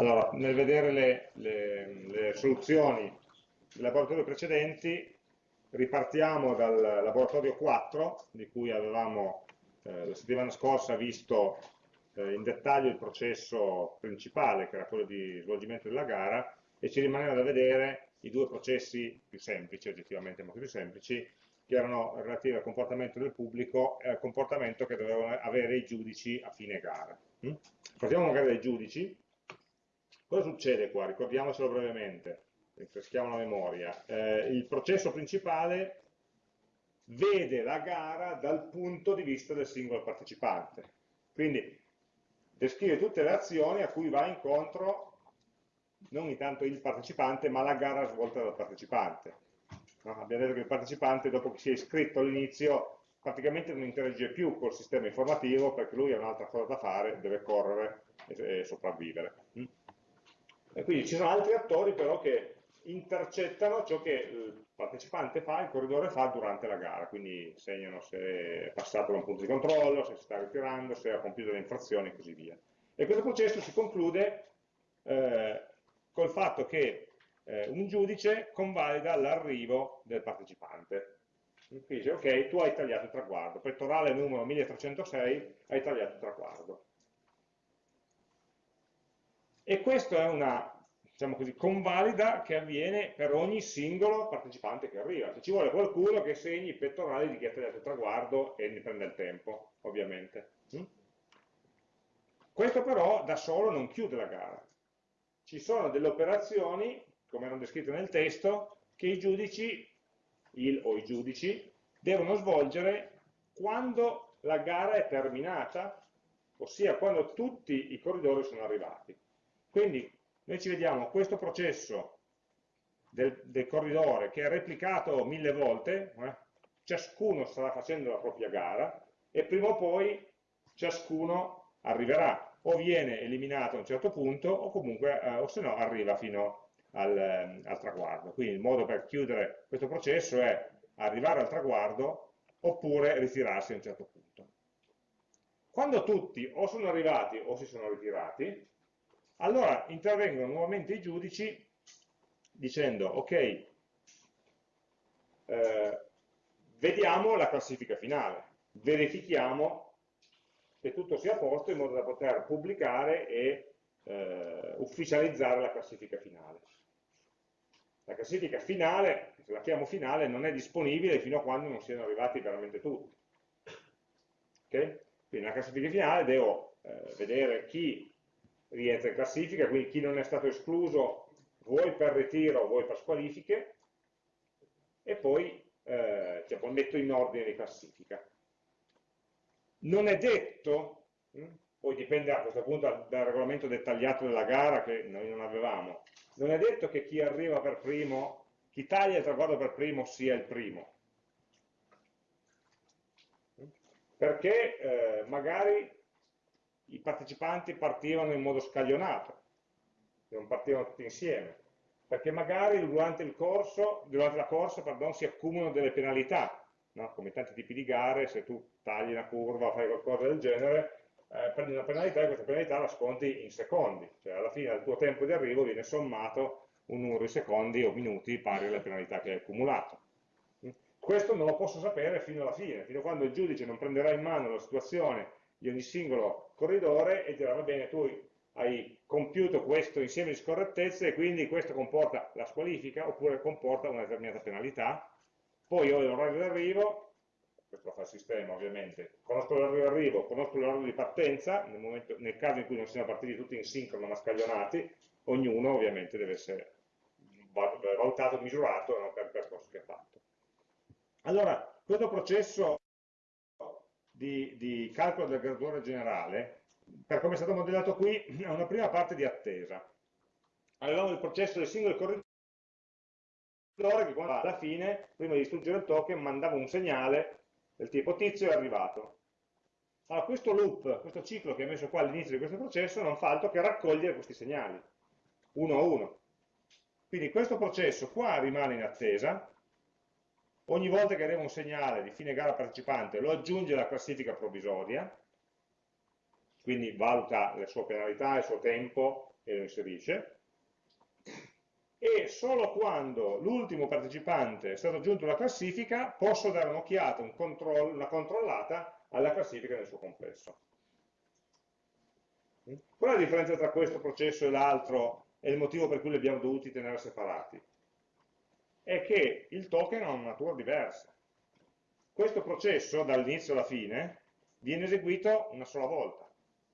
Allora, nel vedere le, le, le soluzioni dei laboratori precedenti, ripartiamo dal laboratorio 4, di cui avevamo eh, la settimana scorsa visto eh, in dettaglio il processo principale, che era quello di svolgimento della gara, e ci rimaneva da vedere i due processi più semplici, oggettivamente molto più semplici, che erano relativi al comportamento del pubblico e al comportamento che dovevano avere i giudici a fine gara. Mm? Partiamo magari dai giudici, Cosa succede qua? Ricordiamocelo brevemente, rinfreschiamo la memoria. Eh, il processo principale vede la gara dal punto di vista del singolo partecipante. Quindi descrive tutte le azioni a cui va incontro non intanto il partecipante, ma la gara svolta dal partecipante. No? Abbiamo detto che il partecipante, dopo che si è iscritto all'inizio, praticamente non interagisce più col sistema informativo perché lui ha un'altra cosa da fare, deve correre e, e sopravvivere. E quindi ci sono altri attori però che intercettano ciò che il partecipante fa, il corridore fa durante la gara, quindi segnano se è passato da un punto di controllo, se si sta ritirando, se ha compiuto le infrazioni e così via. E questo processo si conclude eh, col fatto che eh, un giudice convalida l'arrivo del partecipante. Quindi dice, ok, tu hai tagliato il traguardo, pettorale numero 1306, hai tagliato il traguardo. E questa è una diciamo così, convalida che avviene per ogni singolo partecipante che arriva. Se ci vuole qualcuno che segni i pettorali di chi ha tagliato il traguardo e ne prende il tempo, ovviamente. Mm? Questo però da solo non chiude la gara. Ci sono delle operazioni, come erano descritte nel testo, che i giudici, il o i giudici, devono svolgere quando la gara è terminata, ossia quando tutti i corridori sono arrivati. Quindi noi ci vediamo questo processo del, del corridore che è replicato mille volte, eh? ciascuno starà facendo la propria gara e prima o poi ciascuno arriverà o viene eliminato a un certo punto o comunque eh, o se no arriva fino al, eh, al, traguardo. Quindi il modo per chiudere questo processo è arrivare al traguardo oppure ritirarsi a un certo punto. Quando tutti o sono arrivati o si sono ritirati, allora intervengono nuovamente i giudici dicendo ok, eh, vediamo la classifica finale, verifichiamo che tutto sia a posto in modo da poter pubblicare e eh, ufficializzare la classifica finale. La classifica finale, se la chiamo finale, non è disponibile fino a quando non siano arrivati veramente tutti. Okay? Quindi nella classifica finale devo eh, vedere chi rientra in classifica, quindi chi non è stato escluso vuoi per ritiro, vuoi per squalifiche, e poi eh, cioè, metto in ordine di classifica. Non è detto, hm, poi dipende a questo punto dal regolamento dettagliato della gara che noi non avevamo, non è detto che chi arriva per primo, chi taglia il traguardo per primo sia il primo. Perché eh, magari i partecipanti partivano in modo scaglionato, non partivano tutti insieme, perché magari durante, corso, durante la corsa pardon, si accumulano delle penalità, no? come tanti tipi di gare, se tu tagli una curva fai qualcosa del genere, eh, prendi una penalità e questa penalità la sconti in secondi, cioè alla fine del tuo tempo di arrivo viene sommato un numero di secondi o minuti pari alle penalità che hai accumulato. Questo non lo posso sapere fino alla fine, fino a quando il giudice non prenderà in mano la situazione di ogni singolo corridore e dirà va bene tu hai compiuto questo insieme di scorrettezze e quindi questo comporta la squalifica oppure comporta una determinata penalità. Poi ho l'orario d'arrivo questo lo fa il sistema ovviamente. Conosco l'orario d'arrivo, conosco l'orario di partenza nel, momento, nel, caso in cui non siano partiti tutti in sincrono ma scaglionati ognuno ovviamente deve essere valutato, misurato no, per il percorso che ha fatto. Allora questo processo di, di calcolo del graduale generale, per come è stato modellato qui, è una prima parte di attesa. Avevamo il processo del singolo corridore che alla fine, prima di distruggere il token, mandava un segnale del tipo tizio è arrivato. Allora questo loop, questo ciclo che è messo qua all'inizio di questo processo non fa altro che raccogliere questi segnali, uno a uno. Quindi questo processo qua rimane in attesa, ogni volta che arriva un segnale di fine gara partecipante lo aggiunge alla classifica provvisoria quindi valuta le sue penalità, il suo tempo e lo inserisce, e solo quando l'ultimo partecipante è stato aggiunto alla classifica posso dare un'occhiata, un control, una controllata alla classifica nel suo complesso. Qual è la differenza tra questo processo e l'altro e il motivo per cui li abbiamo dovuti tenere separati? È che il token ha una natura diversa. Questo processo, dall'inizio alla fine, viene eseguito una sola volta,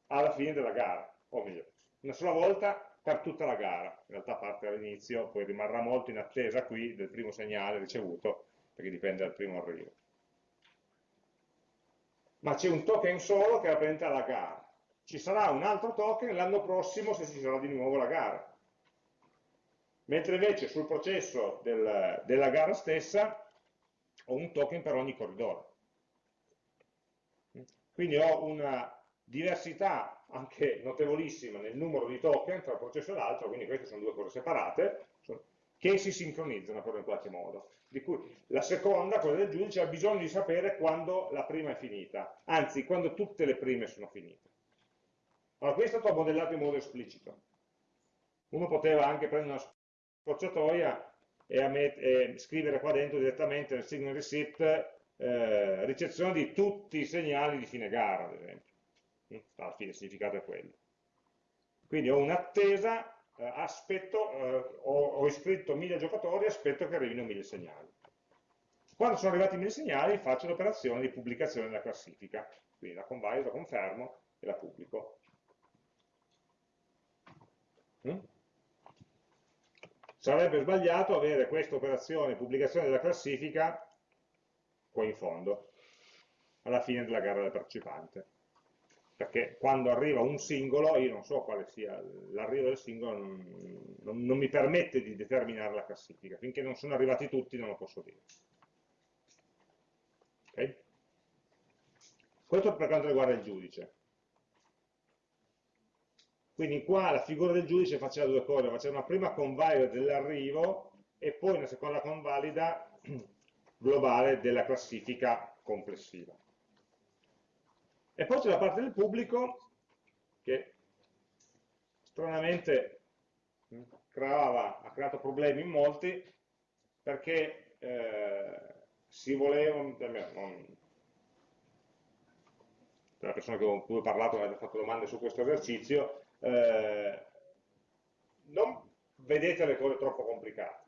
alla fine della gara, o meglio, una sola volta per tutta la gara, in realtà parte all'inizio, poi rimarrà molto in attesa qui del primo segnale ricevuto, perché dipende dal primo arrivo. Ma c'è un token solo che rappresenta la gara. Ci sarà un altro token l'anno prossimo se ci sarà di nuovo la gara. Mentre invece sul processo del, della gara stessa ho un token per ogni corridoio. Quindi ho una diversità anche notevolissima nel numero di token tra un processo e l'altro, quindi queste sono due cose separate, che si sincronizzano però in qualche modo. Di cui la seconda, quella del giudice, ha bisogno di sapere quando la prima è finita, anzi quando tutte le prime sono finite. Allora, questo è stato modellato in modo esplicito. Uno poteva anche prendere una scorciatoia e, e scrivere qua dentro direttamente nel signal receipt eh, ricezione di tutti i segnali di fine gara, ad esempio alla fine il significato è quello. Quindi ho un'attesa, eh, aspetto, eh, ho, ho, iscritto mille giocatori, aspetto che arrivino mille segnali. Quando sono arrivati mille segnali faccio l'operazione di pubblicazione della classifica, quindi la convalio, la confermo e la pubblico. Mm? Sarebbe sbagliato avere questa operazione pubblicazione della classifica qua in fondo, alla fine della gara del partecipante perché quando arriva un singolo, io non so quale sia l'arrivo del singolo, non, non, non, mi permette di determinare la classifica, finché non sono arrivati tutti non lo posso dire. Okay? Questo per quanto riguarda il giudice. Quindi qua la figura del giudice faceva due cose, faceva una prima convalida dell'arrivo e poi una seconda convalida globale della classifica complessiva. E poi c'è la parte del pubblico che stranamente creava, ha creato problemi in molti perché eh, si voleva, non, la persona con cui ho parlato mi ha fatto domande su questo esercizio, eh, non vedete le cose troppo complicate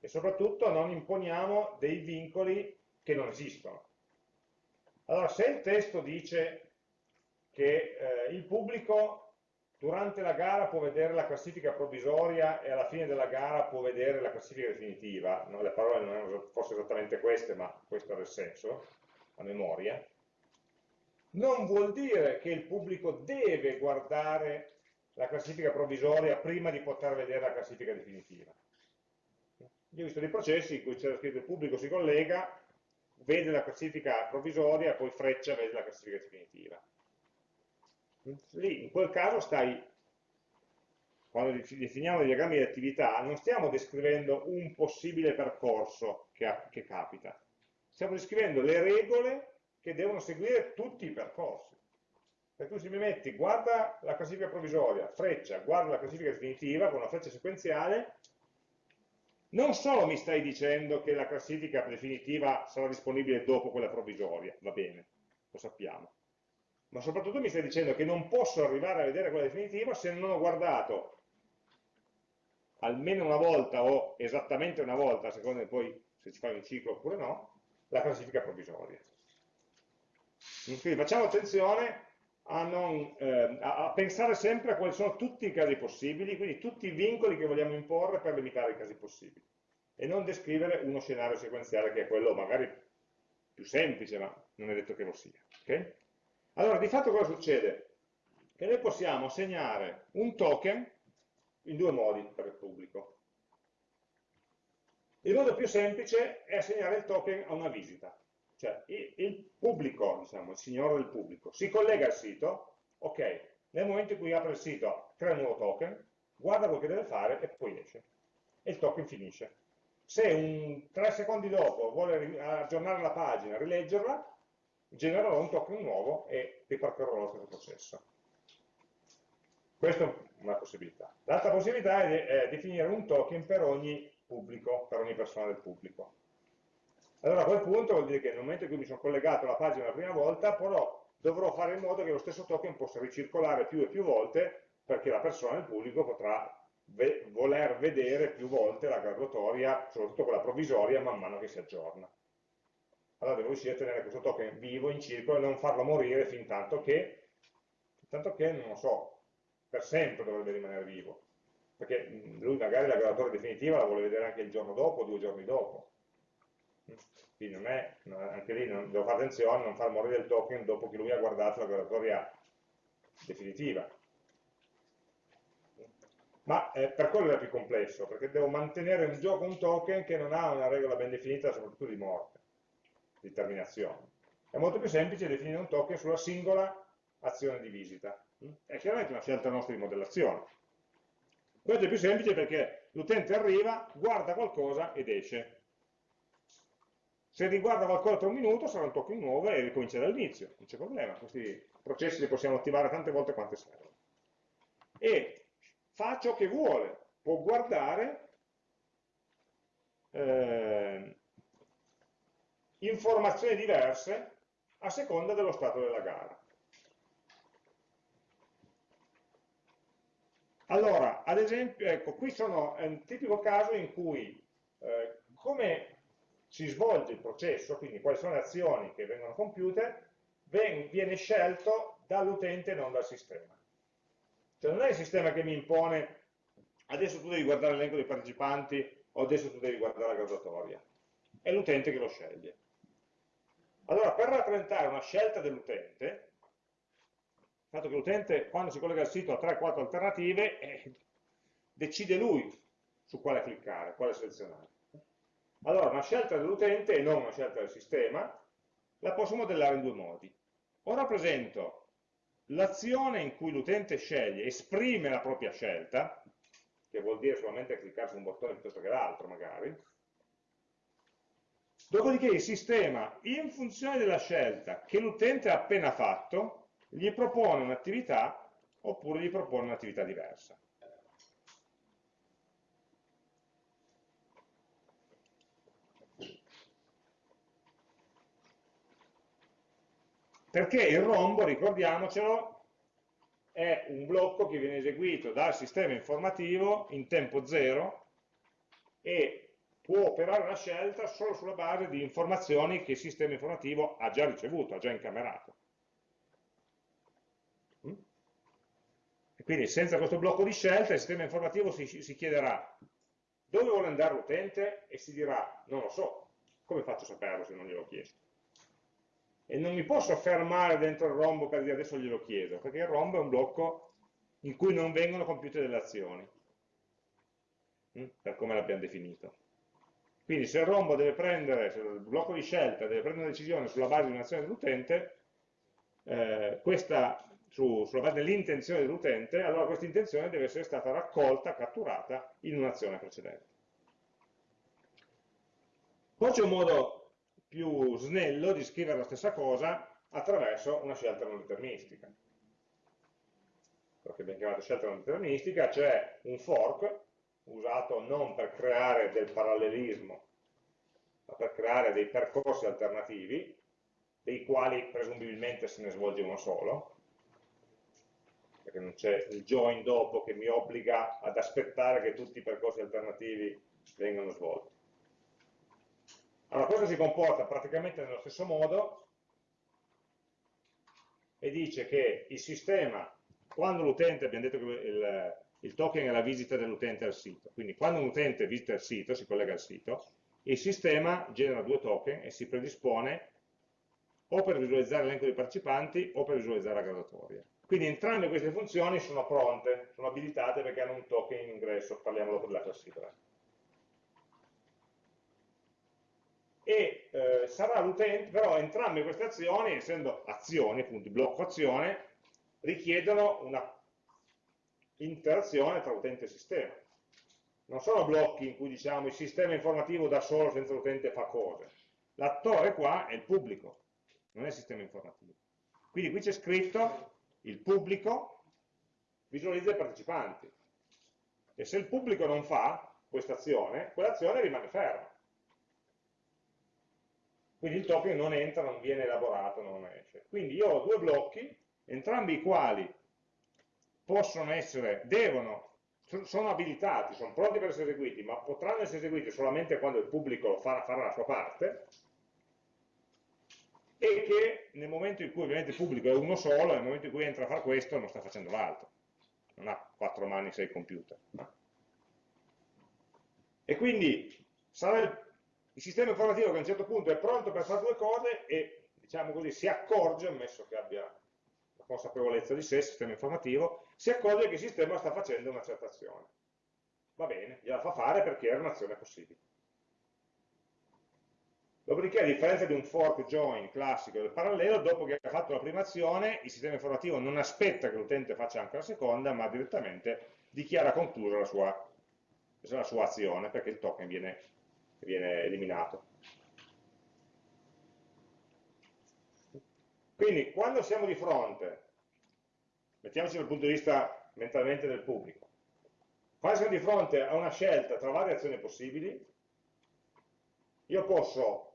e soprattutto non imponiamo dei vincoli che non esistono. Allora, se il testo dice che eh, il pubblico durante la gara può vedere la classifica provvisoria e alla fine della gara può vedere la classifica definitiva, no, le parole non erano forse esattamente queste, ma questo era il senso, a memoria, non vuol dire che il pubblico deve guardare la classifica provvisoria prima di poter vedere la classifica definitiva. Io ho visto dei processi in cui c'era scritto il pubblico si collega, vede la classifica provvisoria, poi freccia vede la classifica definitiva. Lì, in quel caso stai, quando definiamo i diagrammi di attività, non stiamo descrivendo un possibile percorso che, che capita, stiamo descrivendo le regole che devono seguire tutti i percorsi. Per cui se mi metti, guarda la classifica provvisoria, freccia, guarda la classifica definitiva con una freccia sequenziale, non solo mi stai dicendo che la classifica definitiva sarà disponibile dopo quella provvisoria, va bene, lo sappiamo, ma soprattutto mi stai dicendo che non posso arrivare a vedere quella definitiva se non ho guardato almeno una volta o esattamente una volta, di poi se ci fai un ciclo oppure no, la classifica provvisoria. Quindi facciamo attenzione a, non, eh, a, pensare sempre a quali sono tutti i casi possibili, quindi tutti i vincoli che vogliamo imporre per limitare i casi possibili, e non descrivere uno scenario sequenziale che è quello magari più semplice, ma non è detto che lo sia. Okay? Allora, di fatto cosa succede? Che noi possiamo assegnare un token in due modi per il pubblico. Il modo più semplice è assegnare il token a una visita. Cioè il pubblico, diciamo, il signore del pubblico, si collega al sito, ok, nel momento in cui apre il sito crea un nuovo token, guarda quello che deve fare e poi esce. E il token finisce. Se un, tre secondi dopo vuole aggiornare la pagina, rileggerla, genererò un token nuovo e ripartirò lo stesso processo. Questa è una possibilità. L'altra possibilità è, è definire un token per ogni pubblico, per ogni persona del pubblico. Allora a quel punto vuol dire che nel momento in cui mi sono collegato alla pagina la prima volta, però dovrò fare in modo che lo stesso token possa ricircolare più e più volte perché la persona del pubblico potrà ve voler vedere più volte la graduatoria, soprattutto quella provvisoria, man mano che si aggiorna. Allora devo riuscire a tenere questo token vivo in circolo e non farlo morire fin tanto che, fin tanto che non lo so, per sempre dovrebbe rimanere vivo. Perché lui magari la graduatoria definitiva la vuole vedere anche il giorno dopo, due giorni dopo. Quindi non è, anche lì non, devo fare attenzione a non far morire il token dopo che lui ha guardato la graduatoria definitiva. Ma eh, per quello è più complesso, perché devo mantenere in gioco un token che non ha una regola ben definita, soprattutto di morte, di terminazione. È molto più semplice definire un token sulla singola azione di visita. È chiaramente una scelta nostra di modellazione. Questo è più semplice perché l'utente arriva, guarda qualcosa ed esce. Se riguarda qualcosa tra un minuto sarà un token nuovo e ricomincia dall'inizio, non c'è problema, questi processi li possiamo attivare tante volte quante servono. E fa ciò che vuole, può guardare eh, informazioni diverse a seconda dello stato della gara. Allora, ad esempio, ecco, qui sono, è un tipico caso in cui, eh, come si svolge il processo, quindi quali sono le azioni che vengono compiute, viene scelto dall'utente e non dal sistema. Cioè non è il sistema che mi impone adesso tu devi guardare l'elenco dei partecipanti o adesso tu devi guardare la graduatoria, è l'utente che lo sceglie. Allora, per rappresentare una scelta dell'utente, il fatto che l'utente quando si collega al sito ha 3-4 alternative, eh, decide lui su quale cliccare, quale selezionare. Allora, una scelta dell'utente e non una scelta del sistema la posso modellare in due modi. O rappresento l'azione in cui l'utente sceglie, esprime la propria scelta, che vuol dire solamente cliccare su un bottone piuttosto che l'altro magari, dopodiché il sistema, in funzione della scelta che l'utente ha appena fatto, gli propone un'attività oppure gli propone un'attività diversa. Perché il rombo, ricordiamocelo, è un blocco che viene eseguito dal sistema informativo in tempo zero e può operare una scelta solo sulla base di informazioni che il sistema informativo ha già ricevuto, ha già incamerato. Mm? E quindi senza questo blocco di scelta il sistema informativo si, si chiederà dove vuole andare l'utente e si dirà non lo so, come faccio a saperlo se non gliel'ho chiesto? E non mi posso fermare dentro il rombo per dire adesso glielo chiedo, perché il rombo è un blocco in cui non vengono compiute delle azioni, hm? per come l'abbiamo definito. Quindi se il rombo deve prendere, se il blocco di scelta deve prendere una decisione sulla base di un'azione dell'utente, eh, questa su, sulla base dell'intenzione dell'utente, allora questa intenzione deve essere stata raccolta, catturata in un'azione precedente. Poi c'è un modo più snello di scrivere la stessa cosa attraverso una scelta non deterministica. Quello che abbiamo chiamato scelta non deterministica, cioè un fork usato non per creare del parallelismo, ma per creare dei percorsi alternativi, dei quali presumibilmente se ne svolge uno solo, perché non c'è il join dopo che mi obbliga ad aspettare che tutti i percorsi alternativi vengano svolti. Allora, questo si comporta praticamente nello stesso modo e dice che il sistema, quando l'utente, abbiamo detto che il, il token è la visita dell'utente al sito, quindi quando un utente visita il sito, si collega al sito, il sistema genera due token e si predispone o per visualizzare l'elenco dei partecipanti o per visualizzare la graduatoria. Quindi entrambe queste funzioni sono pronte, sono abilitate perché hanno un token in ingresso, parliamo dopo della classifica. E eh, sarà l'utente, però entrambe queste azioni, essendo azioni, appunto, blocco azione, richiedono una interazione tra utente e sistema. Non sono blocchi in cui diciamo il sistema informativo da solo senza l'utente fa cose. L'attore qua è il pubblico, non è il sistema informativo. Quindi qui c'è scritto il pubblico visualizza i partecipanti. E se il pubblico non fa questa azione, quell'azione rimane ferma. Quindi il token non entra, non viene elaborato, non esce. Quindi io ho due blocchi, entrambi i quali possono essere, devono, sono abilitati, sono pronti per essere eseguiti, ma potranno essere eseguiti solamente quando il pubblico farà, farà la sua parte, e che nel momento in cui ovviamente il pubblico è uno solo, nel momento in cui entra a fare questo non sta facendo l'altro, non ha quattro mani, sei computer. E quindi sarà il, il, sistema informativo che a un certo punto è pronto per fare due cose e diciamo così, si accorge, ammesso che abbia la consapevolezza di sé, il sistema informativo, si accorge che il sistema sta facendo una certa azione. Va bene, gliela fa fare perché era un'azione possibile. Dopodiché, a differenza di un fork join classico del parallelo, dopo che ha fatto la prima azione, il sistema informativo non aspetta che l'utente faccia anche la seconda, ma direttamente dichiara conclusa la sua, la sua azione, perché il token viene, viene eliminato. Quindi, quando siamo di fronte, mettiamoci dal punto di vista mentalmente del pubblico, quando siamo di fronte a una scelta tra varie azioni possibili, io posso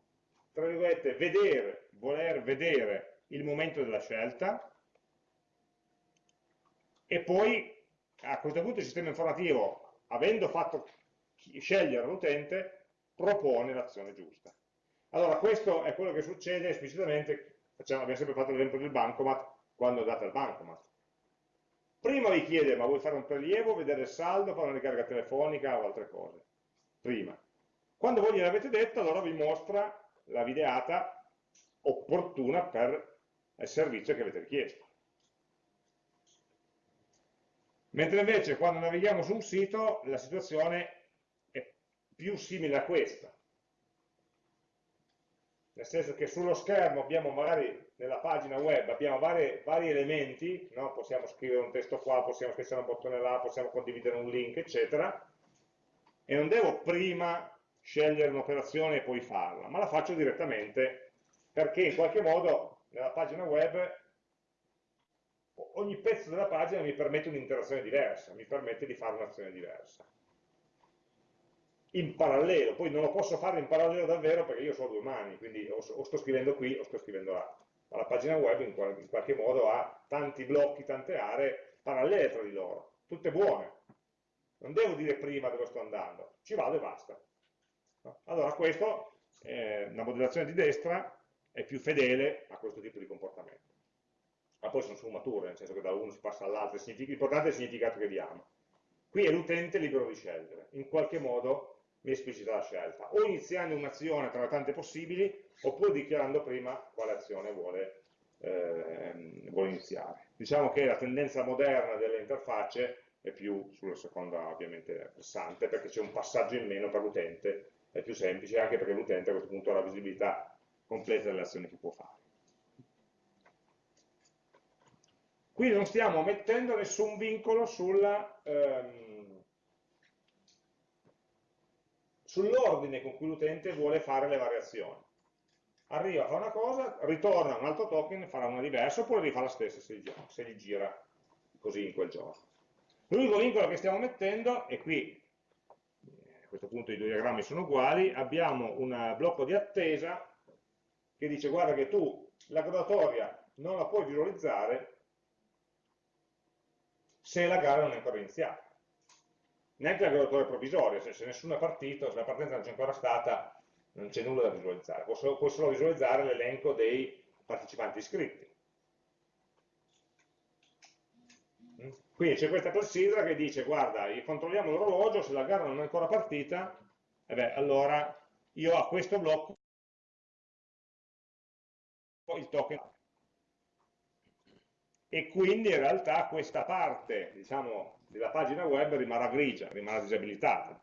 tra virgolette, vedere, voler vedere il momento della scelta e poi a questo punto il sistema informativo, avendo fatto scegliere l'utente, propone l'azione giusta. Allora questo è quello che succede esplicitamente, facciamo, abbiamo sempre fatto l'esempio del bancomat, quando andate al bancomat. Prima vi chiede, ma vuoi fare un prelievo, vedere il saldo, fare una ricarica telefonica o altre cose? Prima. Quando voi gliel'avete detto, allora vi mostra la videata opportuna per il servizio che avete richiesto. Mentre invece quando navighiamo su un sito la situazione più simile a questa. Nel senso che sullo schermo abbiamo magari nella pagina web abbiamo vari, vari elementi, no? possiamo scrivere un testo qua, possiamo scrivere un bottone là, possiamo condividere un link, eccetera, e non devo prima scegliere un'operazione e poi farla, ma la faccio direttamente perché in qualche modo nella pagina web ogni pezzo della pagina mi permette un'interazione diversa, mi permette di fare un'azione diversa. In parallelo, poi non lo posso fare in parallelo davvero perché io ho due mani, quindi o, sto scrivendo qui o sto scrivendo là. Ma la pagina web in, qualche modo ha tanti blocchi, tante aree parallele tra di loro, tutte buone. Non devo dire prima dove sto andando, ci vado e basta. Allora questo, eh, la modellazione di destra è più fedele a questo tipo di comportamento. Ma poi sono sfumature, nel senso che da uno si passa all'altro, l'importante è il significato che diamo. Qui è l'utente libero di scegliere, in qualche modo mi esplicita la scelta, o iniziando un'azione tra le tante possibili, oppure dichiarando prima quale azione vuole, eh, vuole iniziare. Diciamo che la tendenza moderna delle interfacce è più sulla seconda ovviamente versante, perché c'è un passaggio in meno per l'utente è più semplice anche perché l'utente a questo punto ha la visibilità completa delle azioni che può fare. Qui non stiamo mettendo nessun vincolo ehm, sull'ordine con cui l'utente vuole fare le variazioni. Arriva, fa una cosa, ritorna un altro token, farà una diversa, oppure rifà la stessa se gli, se gli gira così in quel giorno. L'unico vincolo che stiamo mettendo, e qui questo punto i due diagrammi sono uguali, abbiamo un blocco di attesa che dice guarda che tu la graduatoria non la puoi visualizzare se la gara non è ancora iniziata. Neanche la graduatoria provvisoria, se, nessuno è partito, se la partenza non c'è ancora stata, non c'è nulla da visualizzare, può solo, solo visualizzare l'elenco dei partecipanti iscritti. Quindi c'è questa clessidra che dice, guarda, controlliamo l'orologio, se la gara non è ancora partita, eh beh, allora io a questo blocco il token e quindi in realtà questa parte diciamo, della pagina web rimarrà grigia, rimarrà disabilitata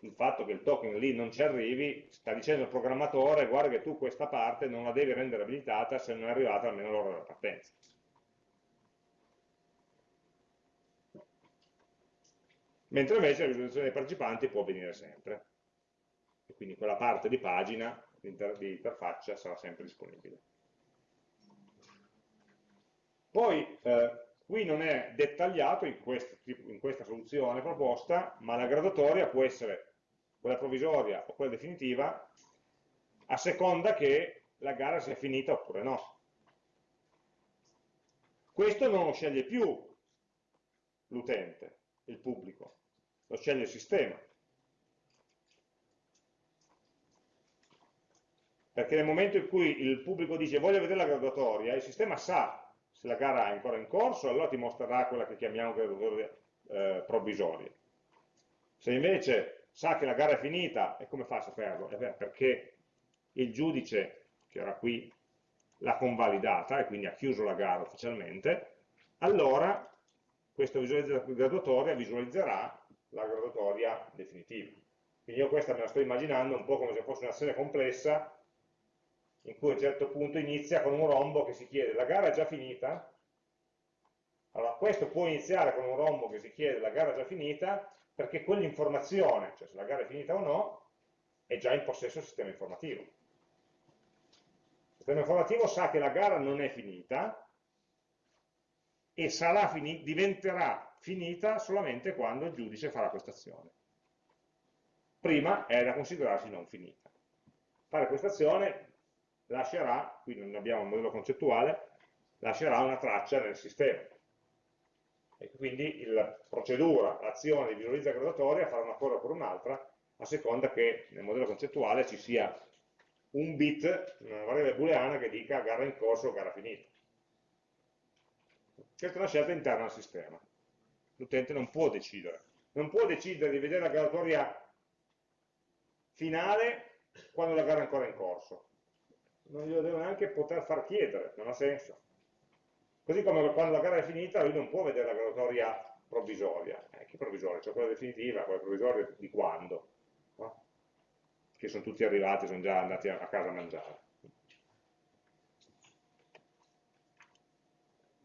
il fatto che il token lì non ci arrivi sta dicendo il programmatore guarda che tu questa parte non la devi rendere abilitata se non è arrivata almeno l'ora della partenza mentre invece la visualizzazione dei partecipanti può avvenire sempre. E quindi quella parte di pagina di interfaccia sarà sempre disponibile. Poi, eh, qui non è dettagliato in, quest, in questa soluzione proposta, ma la graduatoria può essere quella provvisoria o quella definitiva, a seconda che la gara sia finita oppure no. Questo non lo sceglie più l'utente, il pubblico, lo sceglie il sistema. Perché nel momento in cui il pubblico dice voglio vedere la graduatoria, il sistema sa se la gara è ancora in corso, allora ti mostrerà quella che chiamiamo graduatoria eh, provvisoria. Se invece sa che la gara è finita, e come fa a saperlo? Eh perché il giudice, che era qui, l'ha convalidata e quindi ha chiuso la gara ufficialmente, allora questa graduatoria visualizzerà la graduatoria definitiva. Quindi io questa me la sto immaginando un po' come se fosse una serie complessa in cui a un certo punto inizia con un rombo che si chiede la gara è già finita? Allora questo può iniziare con un rombo che si chiede la gara è già finita perché quell'informazione, cioè se la gara è finita o no, è già in possesso del sistema informativo. Il sistema informativo sa che la gara non è finita e fini diventerà finita solamente quando il giudice farà questa azione. Prima è da considerarsi non finita. Fare questa azione lascerà, qui non abbiamo un modello concettuale, lascerà una traccia nel sistema. E quindi la procedura, l'azione di visualizza gradatoria farà una cosa oppure un'altra, a seconda che nel modello concettuale ci sia un bit, una variabile booleana che dica gara in corso o gara finita. Questa è una scelta interna al sistema. L'utente non può decidere. Non può decidere di vedere la graduatoria finale quando la gara è ancora in corso. Non glielo deve neanche poter far chiedere, non ha senso. Così come quando la gara è finita lui non può vedere la graduatoria provvisoria. Eh, che provvisoria? Cioè quella definitiva, quella provvisoria di quando? No? Che sono tutti arrivati, sono già andati a casa a mangiare.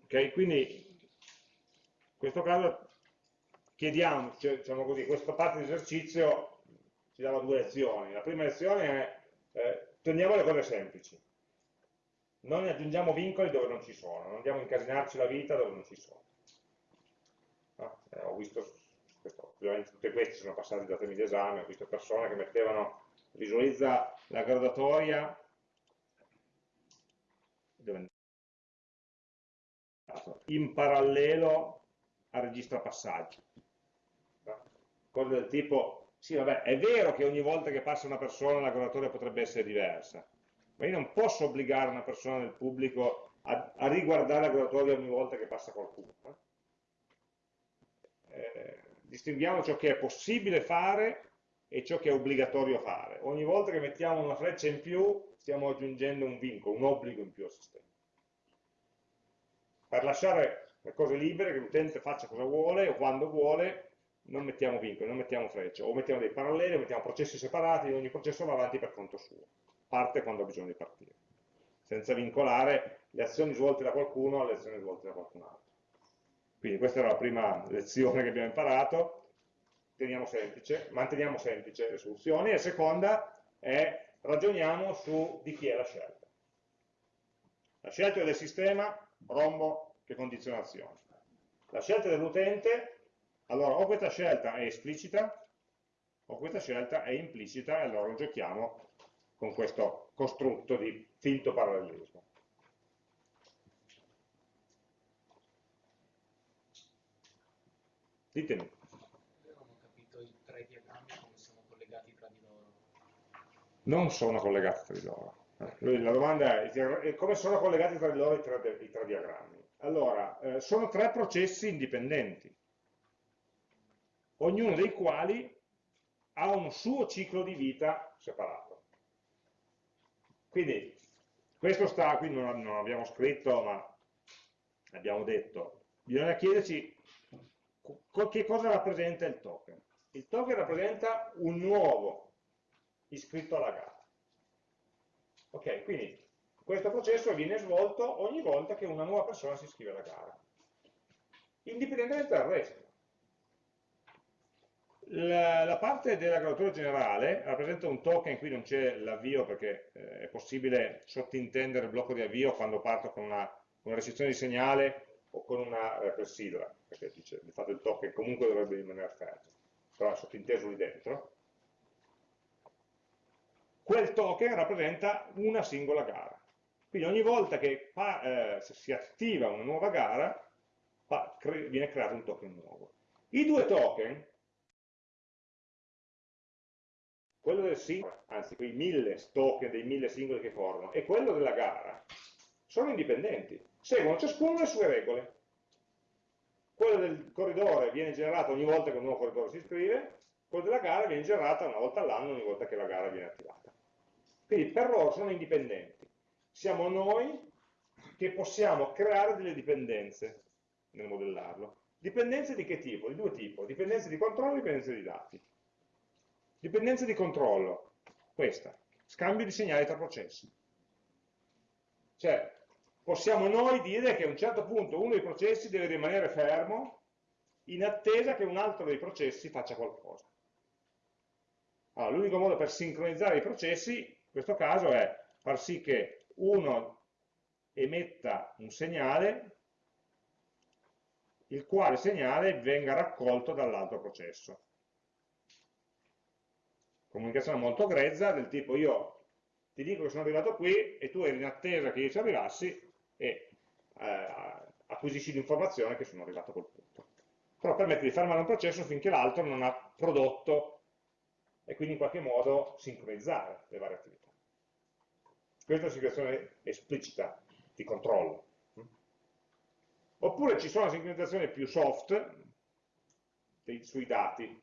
Ok, quindi in questo caso chiediamo, cioè, diciamo così, questa parte di esercizio ci dava due lezioni. La prima lezione è eh, tendiamo le cose semplici. Non aggiungiamo vincoli dove non ci sono, non andiamo a incasinarci la vita dove non ci sono. No? Eh, ho visto, questo, ovviamente tutte queste sono passate da temi di esame, ho visto persone che mettevano, visualizza la graduatoria, in parallelo al registra passaggi. Cose del tipo, sì vabbè, è vero che ogni volta che passa una persona la graduatoria potrebbe essere diversa, ma io non posso obbligare una persona del pubblico a, a riguardare la graduatoria ogni volta che passa qualcuno. Eh, distinguiamo ciò che è possibile fare e ciò che è obbligatorio fare. Ogni volta che mettiamo una freccia in più stiamo aggiungendo un vincolo, un obbligo in più al sistema per lasciare le cose libere, che l'utente faccia cosa vuole o quando vuole, non mettiamo vincoli, non mettiamo frecce, o mettiamo dei paralleli, o mettiamo processi separati, ogni processo va avanti per conto suo, parte quando ha bisogno di partire, senza vincolare le azioni svolte da qualcuno alle azioni svolte da qualcun altro. Quindi questa era la prima lezione che abbiamo imparato, teniamo semplice, manteniamo semplice le soluzioni, e la seconda è ragioniamo su di chi è la scelta. La scelta del sistema rombo che condiziona l'azione. La scelta dell'utente, allora o questa scelta è esplicita o questa scelta è implicita e allora lo giochiamo con questo costrutto di finto parallelismo. Ditemi. Non ho capito i tre diagrammi come sono collegati tra di loro. Non sono collegati tra di loro. La domanda è come sono collegati tra di loro i tre, i tre diagrammi? Allora, eh, sono tre processi indipendenti, ognuno dei quali ha un suo ciclo di vita separato. Quindi, questo sta, qui non, non abbiamo scritto, ma abbiamo detto, bisogna chiederci che cosa rappresenta il token. Il token rappresenta un nuovo iscritto alla gara. Ok, quindi questo processo viene svolto ogni volta che una nuova persona si iscrive alla gara, indipendentemente dal resto. La, la, parte della graduatura generale rappresenta un token, qui non c'è l'avvio perché eh, è possibile sottintendere il blocco di avvio quando parto con una, una restrizione di segnale o con una eh, perché dice, di fatto il token comunque dovrebbe rimanere fermo, però è sottinteso lì dentro. Quel token rappresenta una singola gara. Quindi ogni volta che eh, si attiva una nuova gara, viene creato un token nuovo. I due token, quello del singolo, anzi quei mille token dei mille singoli che formano, e quello della gara, sono indipendenti, seguono ciascuno le sue regole. Quello del corridore viene generato ogni volta che un nuovo corridore si iscrive, quello della gara viene generato una volta all'anno ogni volta che la gara viene attivata. Quindi per loro sono indipendenti. Siamo noi che possiamo creare delle dipendenze nel modellarlo. Dipendenze di che tipo? Di due tipi, dipendenze di controllo e dipendenze di dati. Dipendenze di controllo, questa, scambio di segnali tra processi. Cioè, possiamo noi dire che a un certo punto uno dei processi deve rimanere fermo in attesa che un altro dei processi faccia qualcosa. Allora, l'unico modo per sincronizzare i processi, in questo caso, è far sì che uno emetta un segnale il quale segnale venga raccolto dall'altro processo. Comunicazione molto grezza del tipo io ti dico che sono arrivato qui e tu eri in attesa che io ci arrivassi e eh, acquisisci l'informazione che sono arrivato a quel punto. Però permette di fermare un processo finché l'altro non ha prodotto e quindi in qualche modo sincronizzare le varie attività. Questa è una situazione esplicita di controllo. Oppure ci sono sincronizzazioni più soft dei, sui dati,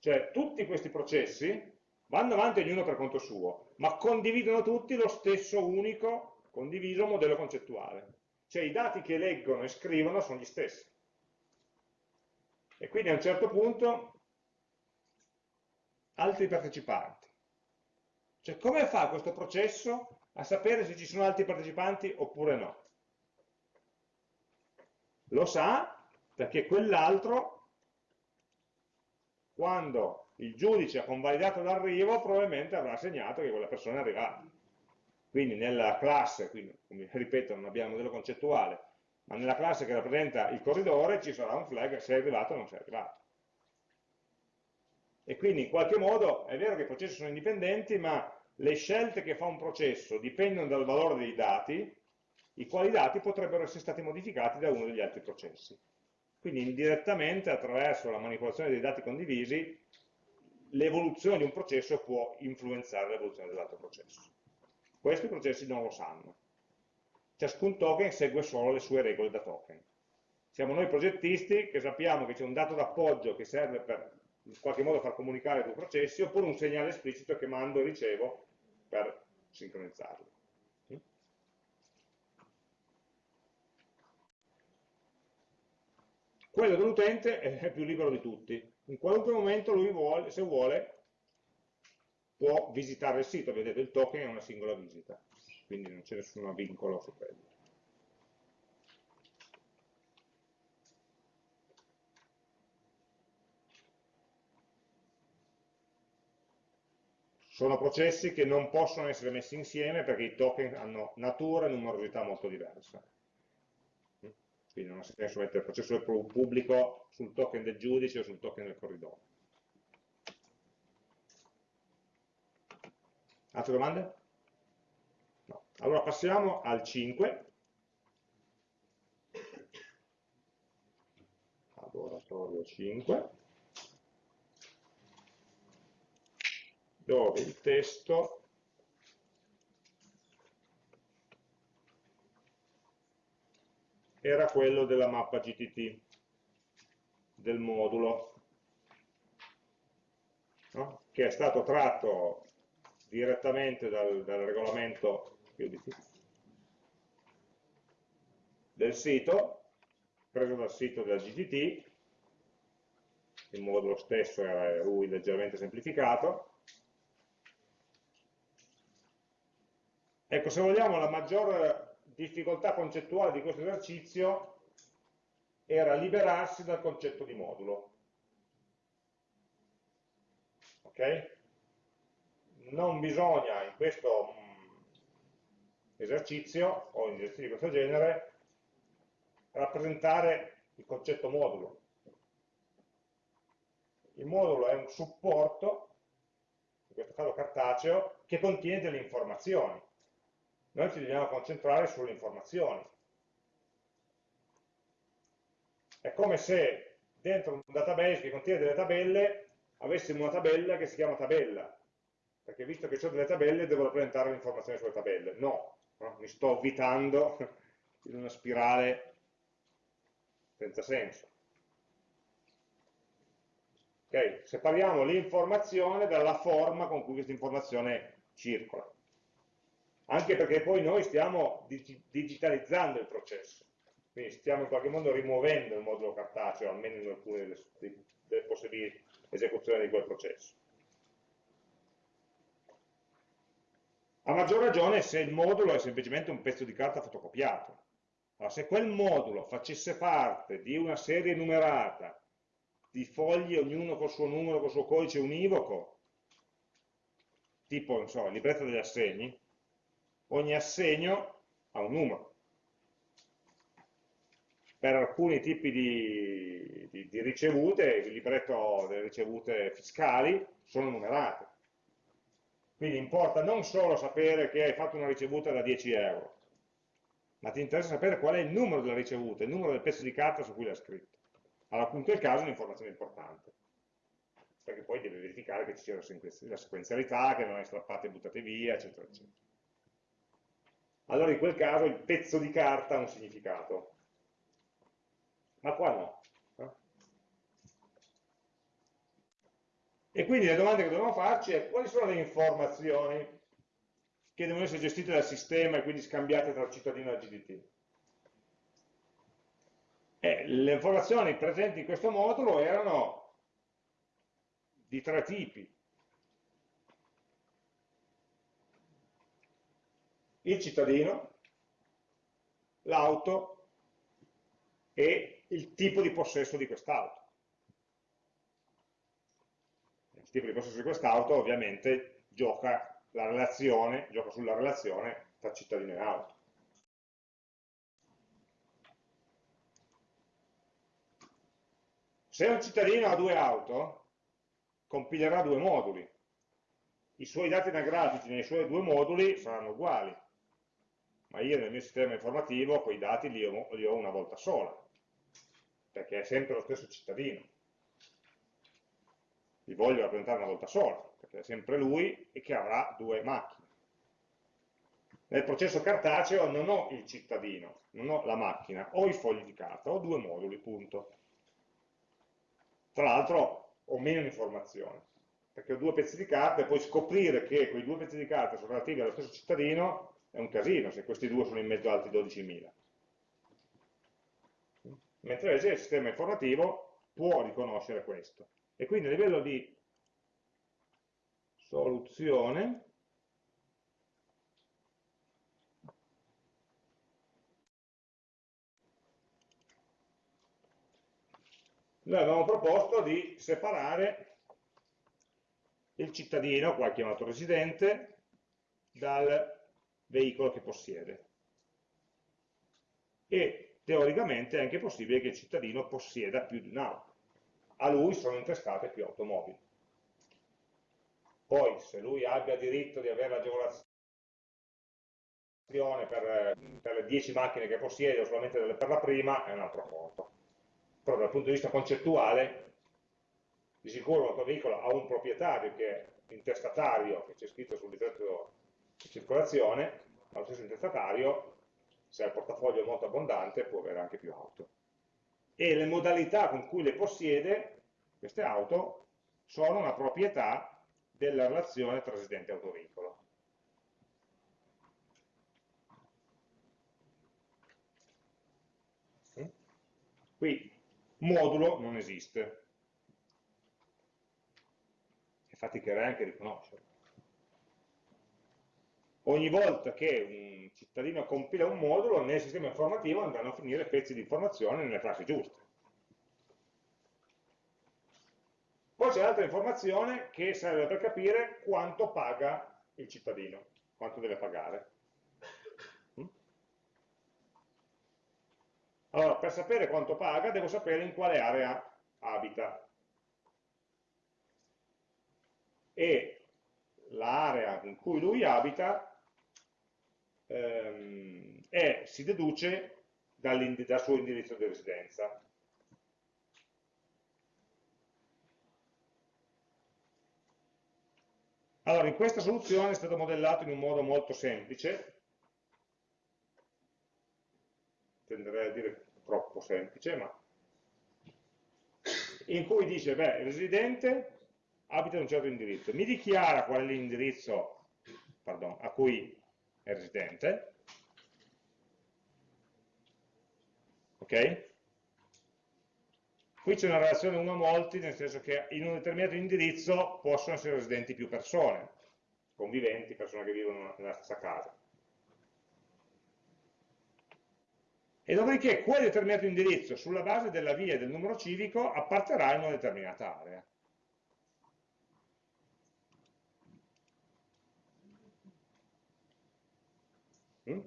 cioè tutti questi processi vanno avanti ognuno per conto suo, ma condividono tutti lo stesso unico, condiviso modello concettuale. Cioè i dati che leggono e scrivono sono gli stessi. E quindi a un certo punto altri partecipanti. Cioè come fa questo processo a sapere se ci sono altri partecipanti oppure no? Lo sa perché quell'altro, quando il giudice ha convalidato l'arrivo, probabilmente avrà segnato che quella persona è arrivata. Quindi nella classe, quindi, come ripeto non abbiamo modello concettuale, ma nella classe che rappresenta il corridore ci sarà un flag se è arrivato o non si è arrivato. E quindi in qualche modo è vero che i processi sono indipendenti, ma le scelte che fa un processo dipendono dal valore dei dati i quali dati potrebbero essere stati modificati da uno degli altri processi. Quindi indirettamente attraverso la manipolazione dei dati condivisi l'evoluzione di un processo può influenzare l'evoluzione dell'altro processo. Questi processi non lo sanno. Ciascun token segue solo le sue regole da token. Siamo noi progettisti che sappiamo che c'è un dato d'appoggio che serve per in qualche modo far comunicare due processi oppure un segnale esplicito che mando e ricevo per sincronizzarli. quello dell'utente è più libero di tutti. In qualunque momento lui vuole, se vuole, può visitare il sito, vedete il token è una singola visita, quindi non c'è nessun vincolo su quello. Sono processi che non possono essere messi insieme perché i token hanno natura e numerosità molto diverse quindi non ha senso mettere il processore pubblico sul token del giudice o sul token del corridoio. Altre domande? No. Allora passiamo al 5. Laboratorio 5. Dove il testo era quello della mappa GTT, del modulo, no? che è stato tratto direttamente dal, dal regolamento del sito, preso dal sito della GTT, il modulo stesso era lui leggermente semplificato. Ecco, se vogliamo la maggior difficoltà concettuale di questo esercizio era liberarsi dal concetto di modulo. ok? Non bisogna in questo mm, esercizio o in esercizi di questo genere rappresentare il concetto modulo. Il modulo è un supporto, in questo caso cartaceo, che contiene delle informazioni. Noi ci dobbiamo concentrare sulle informazioni. È come se dentro un database che contiene delle tabelle avessimo una tabella che si chiama tabella, perché visto che ho delle tabelle devo rappresentare le informazioni sulle tabelle. No, no? mi sto avvitando in una spirale senza senso. Okay? Separiamo l'informazione dalla forma con cui questa informazione circola. Anche perché poi noi stiamo digitalizzando il processo, quindi stiamo in qualche modo rimuovendo il modulo cartaceo, almeno in alcune delle, delle possibili esecuzioni di quel processo. A maggior ragione se il modulo è semplicemente un pezzo di carta fotocopiato. Allora, se quel modulo facesse parte di una serie numerata di fogli, ognuno col suo numero, col suo codice univoco, tipo, non so, il libretto degli assegni, ogni assegno ha un numero. Per alcuni tipi di, di, di ricevute, il libretto delle ricevute fiscali sono numerate. Quindi importa non solo sapere che hai fatto una ricevuta da 10 euro, ma ti interessa sapere qual è il numero della ricevuta, il numero del pezzo di carta su cui l'ha scritto. Allora, appunto, è il caso è un'informazione importante, perché poi devi verificare che ci sia la sequenzialità, che non è strappate e buttate via, eccetera, eccetera. Allora, in quel caso, il pezzo di carta ha un significato. Ma qua no. E quindi le domande che dobbiamo farci è quali sono le informazioni che devono essere gestite dal sistema e quindi scambiate tra cittadino e GDT. E le informazioni presenti in questo modulo erano di tre tipi. Il cittadino, l'auto e il tipo di possesso di quest'auto. Il tipo di possesso di quest'auto ovviamente gioca la relazione, gioca sulla relazione tra cittadino e auto. Se un cittadino ha due auto, compilerà due moduli. I suoi dati anagrafici nei suoi due moduli saranno uguali, ma io nel mio sistema informativo quei dati li ho, li ho una volta sola, perché è sempre lo stesso cittadino. Li voglio rappresentare una volta sola che è sempre lui, e che avrà due macchine. Nel processo cartaceo non ho il cittadino, non ho la macchina, ho i fogli di carta, ho due moduli, punto. Tra l'altro ho meno informazioni, perché ho due pezzi di carta e poi scoprire che quei due pezzi di carta sono relativi allo stesso cittadino è un casino, se questi due sono in mezzo a altri 12.000. Mentre invece il sistema informativo può riconoscere questo. E quindi a livello di soluzione noi avevamo proposto di separare il cittadino, qua chiamato residente, dal veicolo che possiede. E teoricamente è anche possibile che il cittadino possieda più di un'auto. A lui sono intestate più automobili. Poi, se lui abbia diritto di avere l'agevolazione per, per, le 10 macchine che possiede o solamente per la prima, è un altro conto. Però dal punto di vista concettuale, di sicuro un autoveicola ha un proprietario che è intestatario, che c'è scritto sul decreto di circolazione, ma lo stesso intestatario, se ha il portafoglio molto abbondante, può avere anche più auto. E le modalità con cui le possiede, queste auto, sono una proprietà della relazione tra residente e autoveicolo. Qui modulo non esiste. E faticherei anche a riconoscerlo. Ogni volta che un cittadino compila un modulo, nel sistema informativo andranno a finire pezzi di informazione nelle classi giuste. Poi c'è un'altra informazione che serve per capire quanto paga il cittadino, quanto deve pagare. Mm? Allora, per sapere quanto paga, devo sapere in quale area abita. E l'area in cui lui abita ehm, è, si deduce dal suo indirizzo di residenza. Allora, in questa soluzione è stato modellato in un modo molto semplice, tenderei a dire troppo semplice, ma in cui dice, beh, il residente abita in un certo indirizzo, mi dichiara qual è l'indirizzo a cui è residente, ok? Qui c'è una relazione 1 a molti, nel senso che in un determinato indirizzo possono essere residenti più persone, conviventi, persone che vivono nella stessa casa. E dopodiché quel determinato indirizzo, sulla base della via e del numero civico, apparterà in una determinata area. Mm?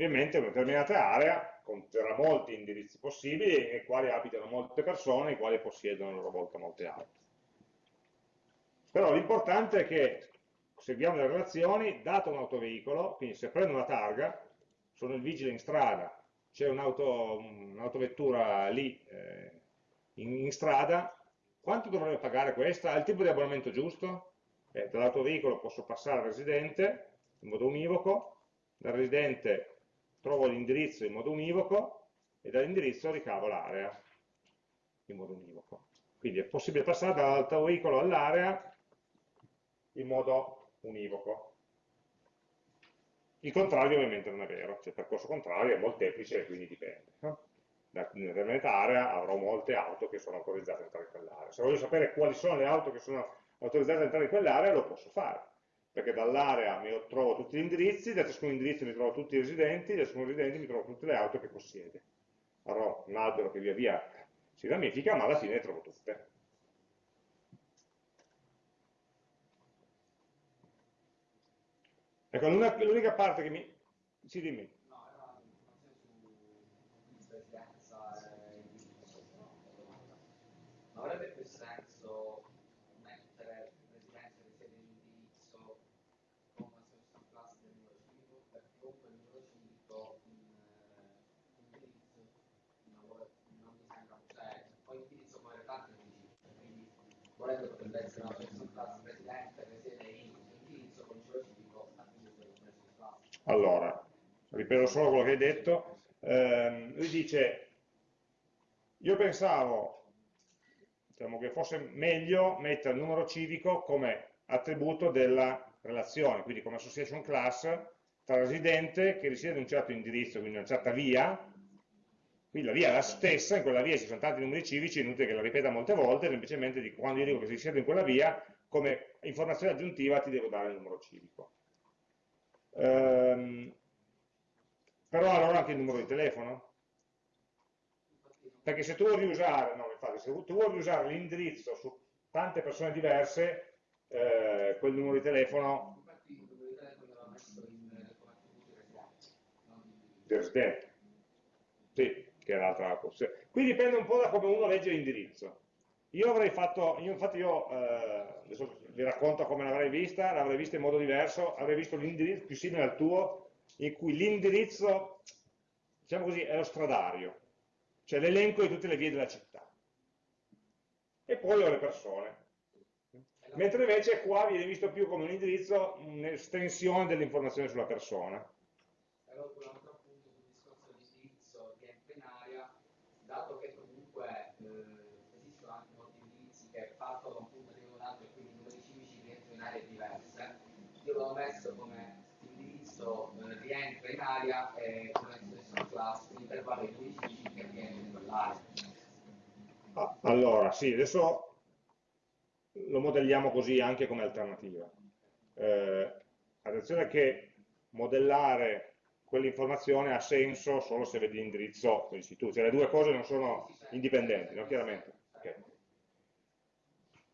Ovviamente una determinata area conterrà molti indirizzi possibili nei quali abitano molte persone, i quali possiedono a loro volta molte auto. Però l'importante è che seguiamo le relazioni, dato un autoveicolo, quindi se prendo una targa, sono il vigile in strada, c'è un'autovettura un lì eh, in, in, strada, quanto dovrebbe pagare questa? Ha il tipo di abbonamento giusto? Eh, dall'autoveicolo posso passare al residente in modo univoco, dal residente trovo l'indirizzo in modo univoco e dall'indirizzo ricavo l'area in modo univoco. Quindi è possibile passare dall'autoveicolo all'area in modo univoco. Il contrario ovviamente non è vero, cioè il percorso contrario è molteplice e quindi dipende. Da una determinata area avrò molte auto che sono autorizzate ad entrare in quell'area. Se voglio sapere quali sono le auto che sono autorizzate ad entrare in quell'area, lo posso fare perché dall'area mi trovo tutti gli indirizzi, da ciascun indirizzo mi trovo tutti i residenti, da ciascun residente mi trovo tutte le auto che possiede. Avrò un albero che via via si ramifica, ma alla fine le trovo tutte. Ecco, l'unica parte che mi... Sì, dimmi. Avrebbe più senso volendo potrebbe essere una person presidente che siede in indirizzo con cielo civico a cui deve person class. Allora, ripeto solo quello che hai detto, eh, lui dice, io pensavo diciamo, che fosse meglio mettere il numero civico come attributo della relazione, quindi come association class tra residente che risiede in un certo indirizzo, quindi in una certa via, Qui la via è la stessa, in quella via ci sono tanti numeri civici, è inutile che la ripeta molte volte, semplicemente dico, quando io dico che si siede in quella via, come informazione aggiuntiva ti devo dare il numero civico. Ehm, però allora anche il numero di telefono? Perché se tu vuoi usare, no, usare l'indirizzo su tante persone diverse, eh, quel numero di telefono... Infatti il numero di telefono l'ho messo residente. Sì che è l'altra opzione. Qui dipende un po' da come uno legge l'indirizzo. Io avrei fatto, io infatti io, eh, adesso vi racconto come l'avrei vista, l'avrei vista in modo diverso, avrei visto l'indirizzo più simile al tuo, in cui l'indirizzo, diciamo così, è lo stradario, cioè l'elenco di tutte le vie della città. E poi ho le persone. Mentre invece qua viene visto più come un indirizzo, un'estensione dell'informazione sulla persona. dato che comunque eh, esistono anche molti indirizzi che partono da un punto di un altro e quindi i numeri civici rientrano in aree diverse, io l'ho messo come indirizzo eh, in area e come stesso class l'intervallo di numeri civici che rientra in quell'area. Ah, allora, sì, adesso lo modelliamo così anche come alternativa. Eh, attenzione che modellare quell'informazione ha senso solo se vedi l'indirizzo dell'istituto, cioè le due cose non sono indipendenti, no? chiaramente. Okay.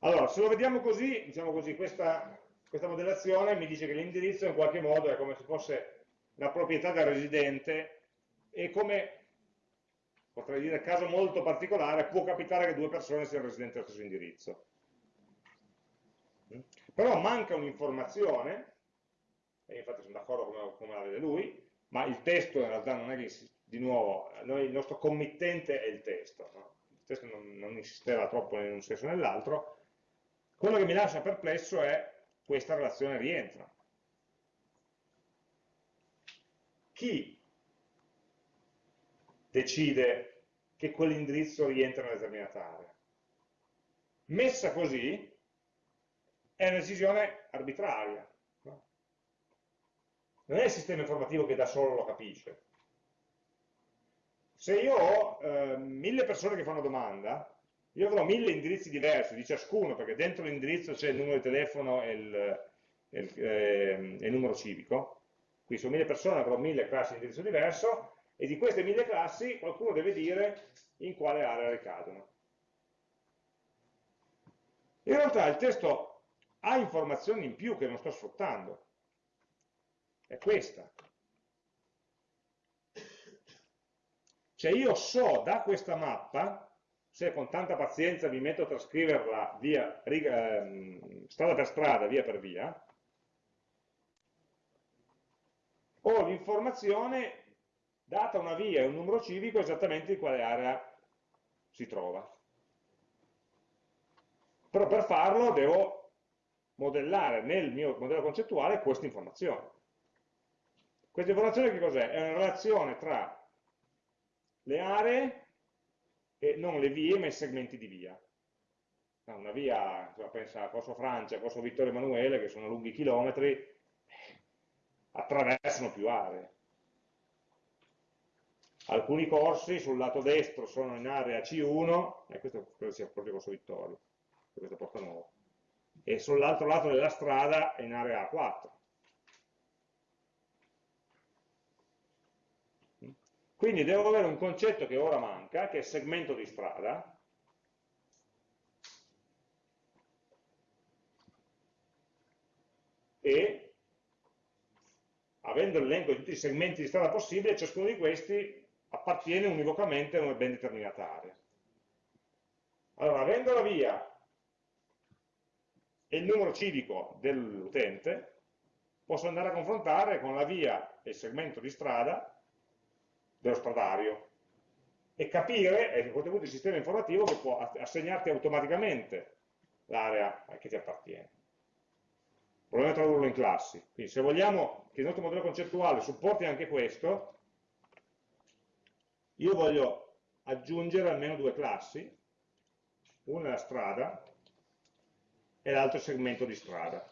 Allora, se lo vediamo così, diciamo così, questa, questa modellazione mi dice che l'indirizzo in qualche modo è come se fosse la proprietà del residente e come, potrei dire, caso molto particolare, può capitare che due persone siano residenti dello stesso indirizzo. Però manca un'informazione, e infatti sono d'accordo come, come la vede lui, ma il testo in realtà non è che, di nuovo, noi, il nostro committente è il testo, no? il testo non, non insisteva troppo in un senso o nell'altro, quello che mi lascia perplesso è questa relazione rientra. Chi decide che quell'indirizzo rientra una determinata area? Messa così, è una decisione arbitraria. No? Non è il sistema informativo che da solo lo capisce. Se io ho eh, mille persone che fanno domanda, io avrò mille indirizzi diversi di ciascuno, perché dentro l'indirizzo c'è il numero di telefono e il, il, eh, il, numero civico, quindi su mille persone avrò mille classi di indirizzo diverso, e di queste mille classi qualcuno deve dire in quale area ricadono. In realtà il testo ha informazioni in più che non sto sfruttando. È questa. Cioè io so da questa mappa, se con tanta pazienza mi metto a trascriverla via, riga, ehm, strada per strada, via per via, ho l'informazione data una via e un numero civico esattamente in quale area si trova. Però per farlo devo modellare nel mio modello concettuale questa informazione. Questa informazione che cos'è? È una relazione tra le aree e non le vie, ma i segmenti di via. Una via, pensa a Corso Francia, Corso Vittorio Emanuele, che sono lunghi chilometri, attraversano più aree. Alcuni corsi sul lato destro sono in area C1, e questo credo sia proprio Corso Vittorio, questo è Porta Nuova e sull'altro lato della strada è in area A4. Quindi devo avere un concetto che ora manca, che è segmento di strada, e avendo l'elenco di tutti i segmenti di strada possibili, ciascuno di questi appartiene univocamente a una ben determinata area. Allora, avendo la via e il numero civico dell'utente, posso andare a confrontare con la via e il segmento di strada dello stradario e capire, e a questo punto il sistema informativo che può assegnarti automaticamente l'area che ti appartiene. Il problema è tradurlo in classi. Quindi se vogliamo che il nostro modello concettuale supporti anche questo, io voglio aggiungere almeno due classi, una è la strada e l'altro segmento di strada.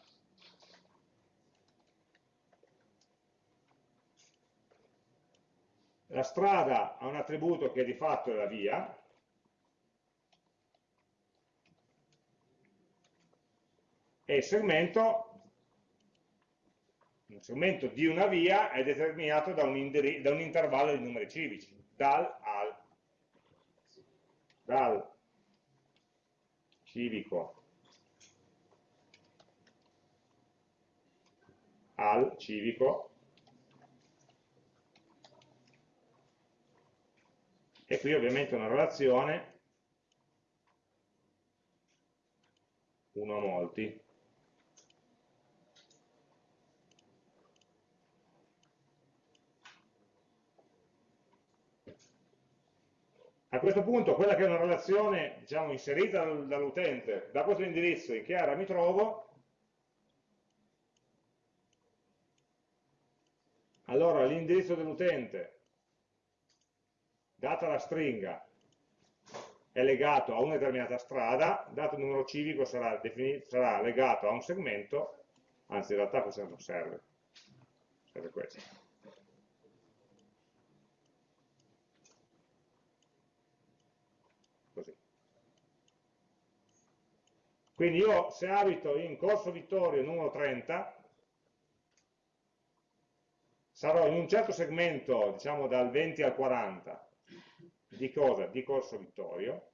La strada ha un attributo che di fatto è la via, e il segmento, un segmento di una via è determinato da un, da un intervallo di numeri civici, dal al, dal civico al civico e qui ovviamente una relazione. 1 a molti. A questo punto quella che è una relazione diciamo, inserita dall'utente da questo indirizzo in che area mi trovo. Allora l'indirizzo dell'utente, data la stringa, è legato a una determinata strada, dato il numero civico sarà, sarà legato a un segmento, anzi in realtà questo non serve, serve questo. Così. Quindi io se abito in Corso Vittorio numero 30, sarò in un certo segmento, diciamo dal 20 al 40, di cosa? Di Corso Vittorio,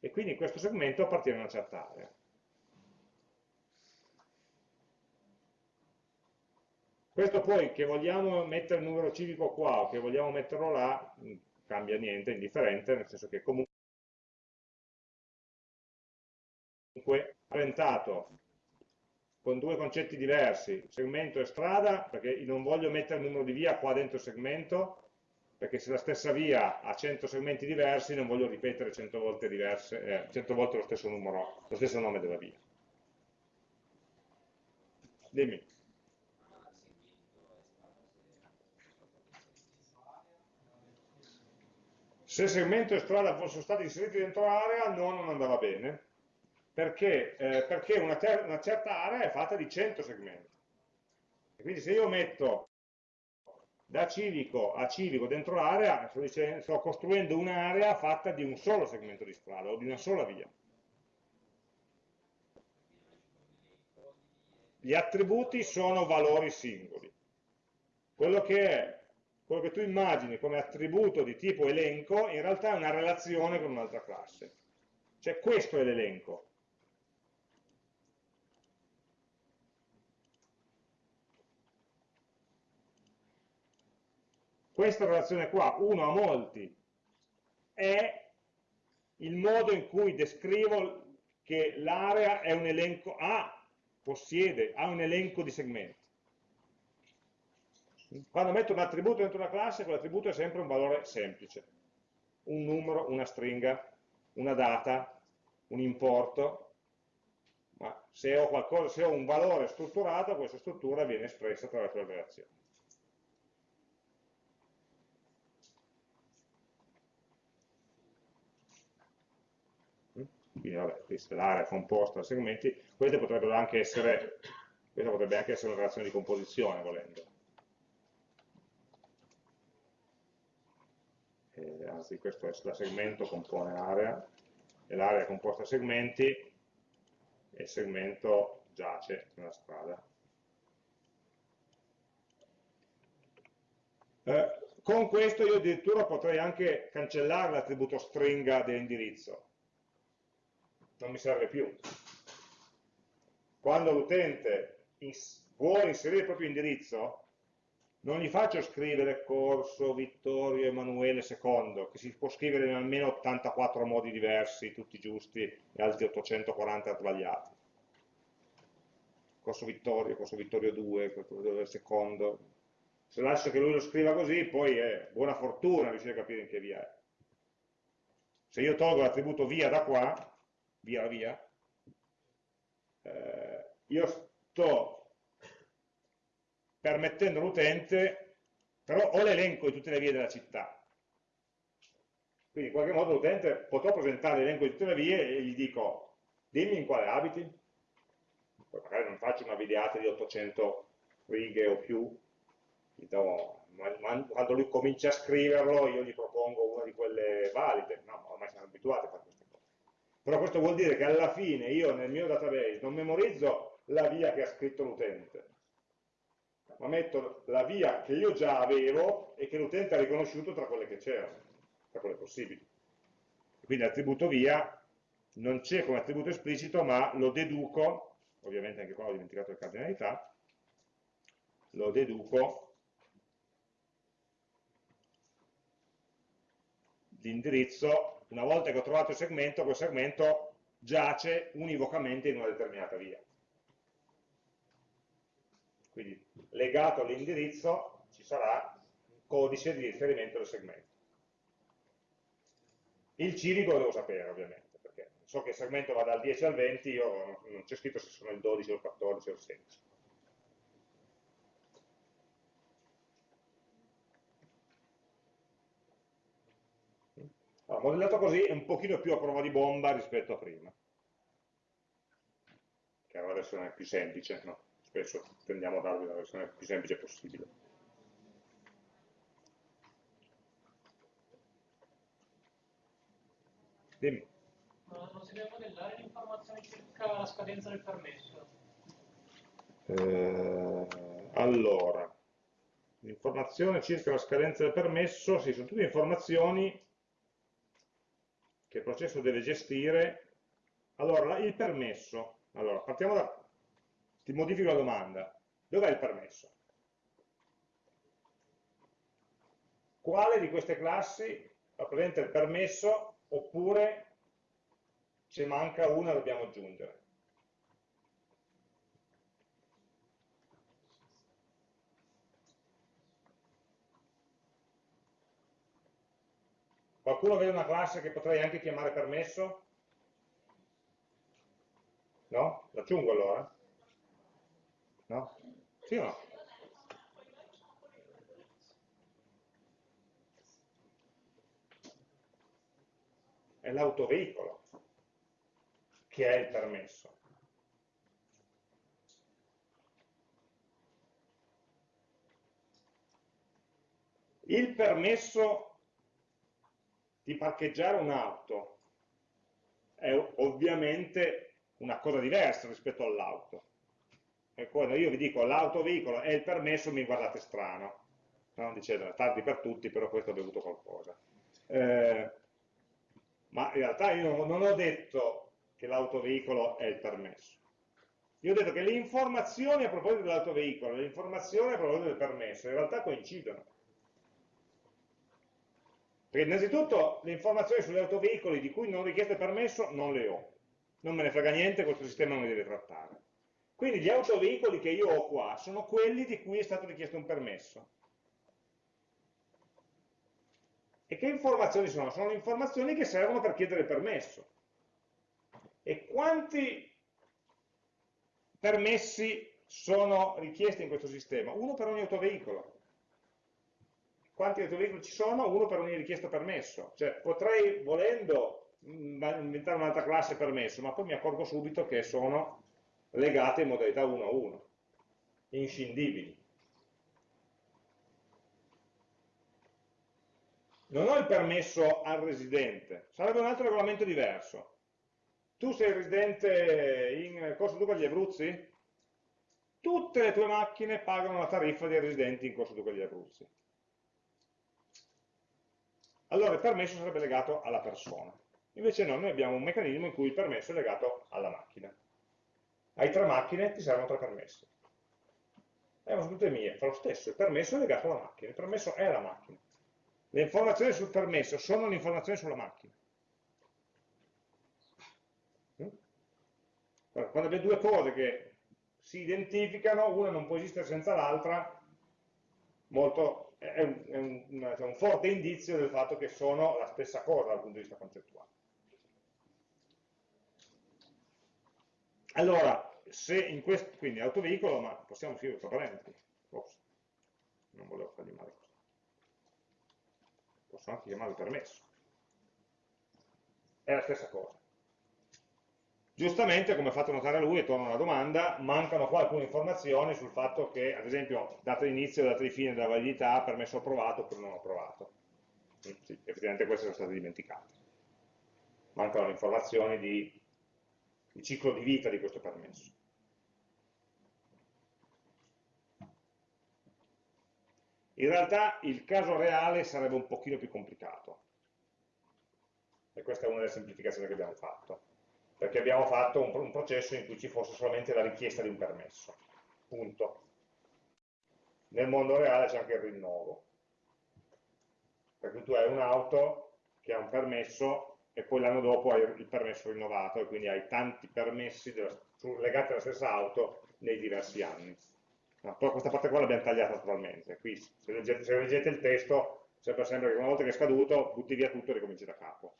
e quindi in questo segmento appartiene a una certa area. Questo poi che vogliamo mettere il numero civico qua o che vogliamo metterlo là, non cambia niente, è indifferente, nel senso che comunque presentato con due concetti diversi, segmento e strada, perché non voglio mettere il numero di via qua dentro il segmento, perché se la stessa via ha 100 segmenti diversi non voglio ripetere 100 volte, diverse, eh, 100 volte lo stesso numero, lo stesso nome della via. Dimmi. Se segmento e strada fossero stati inseriti dentro area, no, non andava bene, perché, eh, perché una, una, certa area è fatta di 100 segmenti. E quindi se io metto da civico a civico dentro l'area, sto, sto costruendo un'area fatta di un solo segmento di strada o di una sola via. Gli attributi sono valori singoli. Quello che è quello che tu immagini come attributo di tipo elenco in realtà è una relazione con un'altra classe. Cioè questo è l'elenco. Questa relazione qua, uno a molti, è il modo in cui descrivo che l'area è un elenco, ha, possiede, ha un elenco di segmenti. Quando metto un attributo dentro una classe, quell'attributo è sempre un valore semplice. Un numero, una stringa, una data, un importo. Ma se ho, qualcosa, se ho un valore strutturato, questa struttura viene espressa attraverso le relazioni. Quindi vabbè, questa è l'area composta da segmenti, queste potrebbero anche essere, questa potrebbe anche essere una relazione di composizione volendo. eh, anzi questo è la segmento compone area, e l'area è composta da segmenti, e il segmento giace nella strada. Eh, con questo io addirittura potrei anche cancellare l'attributo stringa dell'indirizzo, non mi serve più. Quando l'utente vuole inserire il proprio indirizzo, non gli faccio scrivere corso Vittorio Emanuele II, che si può scrivere in almeno 84 modi diversi, tutti giusti, e altri 840 sbagliati. Corso Vittorio, corso Vittorio 2, corso Vittorio II. Se lascio che lui lo scriva così, poi è buona fortuna riuscire a capire in che via è. Se io tolgo l'attributo via da qua, via via, eh, io sto permettendo all'utente, però ho l'elenco di tutte le vie della città. Quindi in qualche modo l'utente potrò presentare l'elenco di tutte le vie e gli dico, dimmi in quale abiti, poi magari non faccio una videata di 800 righe o più, do, quando lui comincia a scriverlo io gli propongo una di quelle valide, no, ormai siamo abituati a fare. Però questo vuol dire che alla fine io nel mio database non memorizzo la via che ha scritto l'utente, ma metto la via che io già avevo e che l'utente ha riconosciuto tra quelle che c'erano, tra quelle possibili. Quindi l'attributo via non c'è come attributo esplicito, ma lo deduco, ovviamente anche qua ho dimenticato le cardinalità, lo deduco l'indirizzo, una volta che ho trovato il segmento, quel segmento giace univocamente in una determinata via. Quindi legato all'indirizzo ci sarà un codice di riferimento del segmento. Il civico lo devo sapere ovviamente, perché so che il segmento va dal 10 al 20, io non c'è scritto se sono il 12 o il 14 o il 16. Allora, modellato così è un pochino più a prova di bomba rispetto a prima, che era la versione più semplice, no? spesso tendiamo a darvi la versione più semplice possibile. Dimmi. Ma non si deve modellare l'informazione circa la scadenza del permesso? Eh, allora, l'informazione circa la scadenza del permesso, sì, sono tutte informazioni che il processo deve gestire. Allora, il permesso, allora, partiamo da, ti modifico la domanda, dov'è il permesso? Quale di queste classi rappresenta il permesso oppure ce manca una e dobbiamo aggiungere? Qualcuno vede una classe che potrei anche chiamare permesso? No? L'aggiungo allora? No? Sì o no? È l'autoveicolo che è il permesso. Il permesso di parcheggiare un'auto è ovviamente una cosa diversa rispetto all'auto. E quando io vi dico l'autoveicolo è il permesso mi guardate strano, no? dicendo tardi per tutti, però questo ha bevuto qualcosa. Eh, ma in realtà io non ho detto che l'autoveicolo è il permesso. Io ho detto che le informazioni a proposito dell'autoveicolo, le informazioni a proposito del permesso, in realtà coincidono. Perché innanzitutto le informazioni sugli autoveicoli di cui non richiesto il permesso non le ho. Non me ne frega niente, questo sistema non li deve trattare. Quindi gli autoveicoli che io ho qua sono quelli di cui è stato richiesto un permesso. E che informazioni sono? Sono le informazioni che servono per chiedere il permesso. E quanti permessi sono richiesti in questo sistema? Uno per ogni autoveicolo quanti autoveicoli ci sono, uno per ogni richiesto permesso. Cioè potrei, volendo, mm, inventare un'altra classe permesso, ma poi mi accorgo subito che sono legate in modalità 1 a 1, inscindibili. Non ho il permesso al residente, sarebbe un altro regolamento diverso. Tu sei residente in Corso Duca degli Abruzzi? Tutte le tue macchine pagano la tariffa dei residenti in Corso Duca degli Abruzzi allora il permesso sarebbe legato alla persona. Invece no, noi abbiamo un meccanismo in cui il permesso è legato alla macchina. Hai tre macchine, ti servono tre permessi. Eh, sono tutte mie, fa lo stesso, il permesso è legato alla macchina, il permesso è la macchina. Le informazioni sul permesso sono le informazioni sulla macchina. Mm? Quando abbiamo due cose che si identificano, una non può esistere senza l'altra, molto è un, è un, un, un forte indizio del fatto che sono la stessa cosa dal punto di vista concettuale. Allora, se in questo, quindi autoveicolo, ma possiamo scrivere tra parentesi, Ops, non volevo fargli male questo. Posso anche chiamarlo permesso. È la stessa cosa. Giustamente, come ha fatto notare lui, e torna alla domanda, mancano qua alcune informazioni sul fatto che, ad esempio, data di inizio data di fine della validità, permesso approvato oppure non approvato. Mm, sì, effettivamente queste sono state dimenticate. Mancano le informazioni di, di ciclo di vita di questo permesso. In realtà il caso reale sarebbe un pochino più complicato. E questa è una delle semplificazioni che abbiamo fatto perché abbiamo fatto un, un processo in cui ci fosse solamente la richiesta di un permesso, punto. Nel mondo reale c'è anche il rinnovo, perché tu hai un'auto che ha un permesso e poi l'anno dopo hai il permesso rinnovato e quindi hai tanti permessi della, legati alla stessa auto nei diversi anni. No, questa parte qua l'abbiamo tagliata totalmente, qui se leggete, se leggete il testo sembra sempre che una volta che è scaduto butti via tutto e ricominci da capo.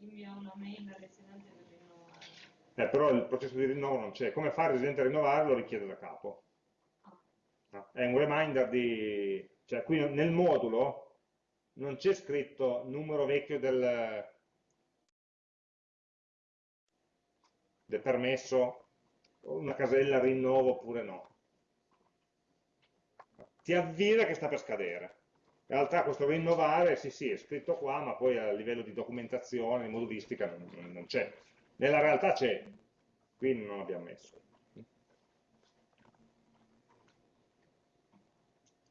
Invia una mail al residente per rinnovare. Eh, però il processo di rinnovo non c'è. Come fa il residente a rinnovare lo richiede da capo. Ah. È un reminder di... Cioè qui nel modulo non c'è scritto numero vecchio del, del permesso, una casella rinnovo oppure no. ti avvisa che sta per scadere. In realtà questo rinnovare, sì sì, è scritto qua, ma poi a livello di documentazione, di modulistica, non, non c'è. Nella realtà c'è, qui non l'abbiamo messo.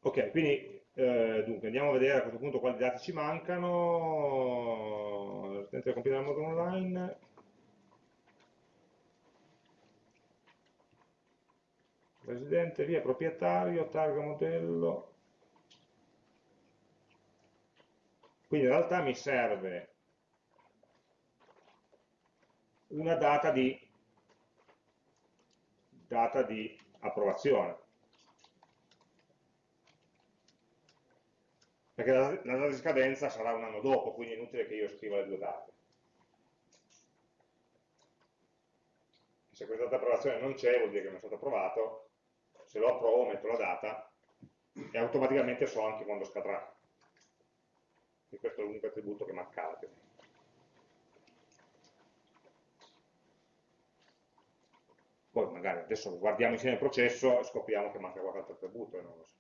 Ok, quindi eh, dunque andiamo a vedere a questo punto quali dati ci mancano. Residente compilare il modulo online. Residente, via, proprietario, targa modello. Quindi in realtà mi serve una data di, data di approvazione. Perché la, la data di scadenza sarà un anno dopo, quindi è inutile che io scriva le due date. Se questa data di approvazione non c'è, vuol dire che non è stato approvato, se lo approvo metto la data e automaticamente so anche quando scadrà. E questo è l'unico attributo che mancava. Poi magari adesso guardiamo insieme il processo e scopriamo che manca qualche altro attributo e non lo so.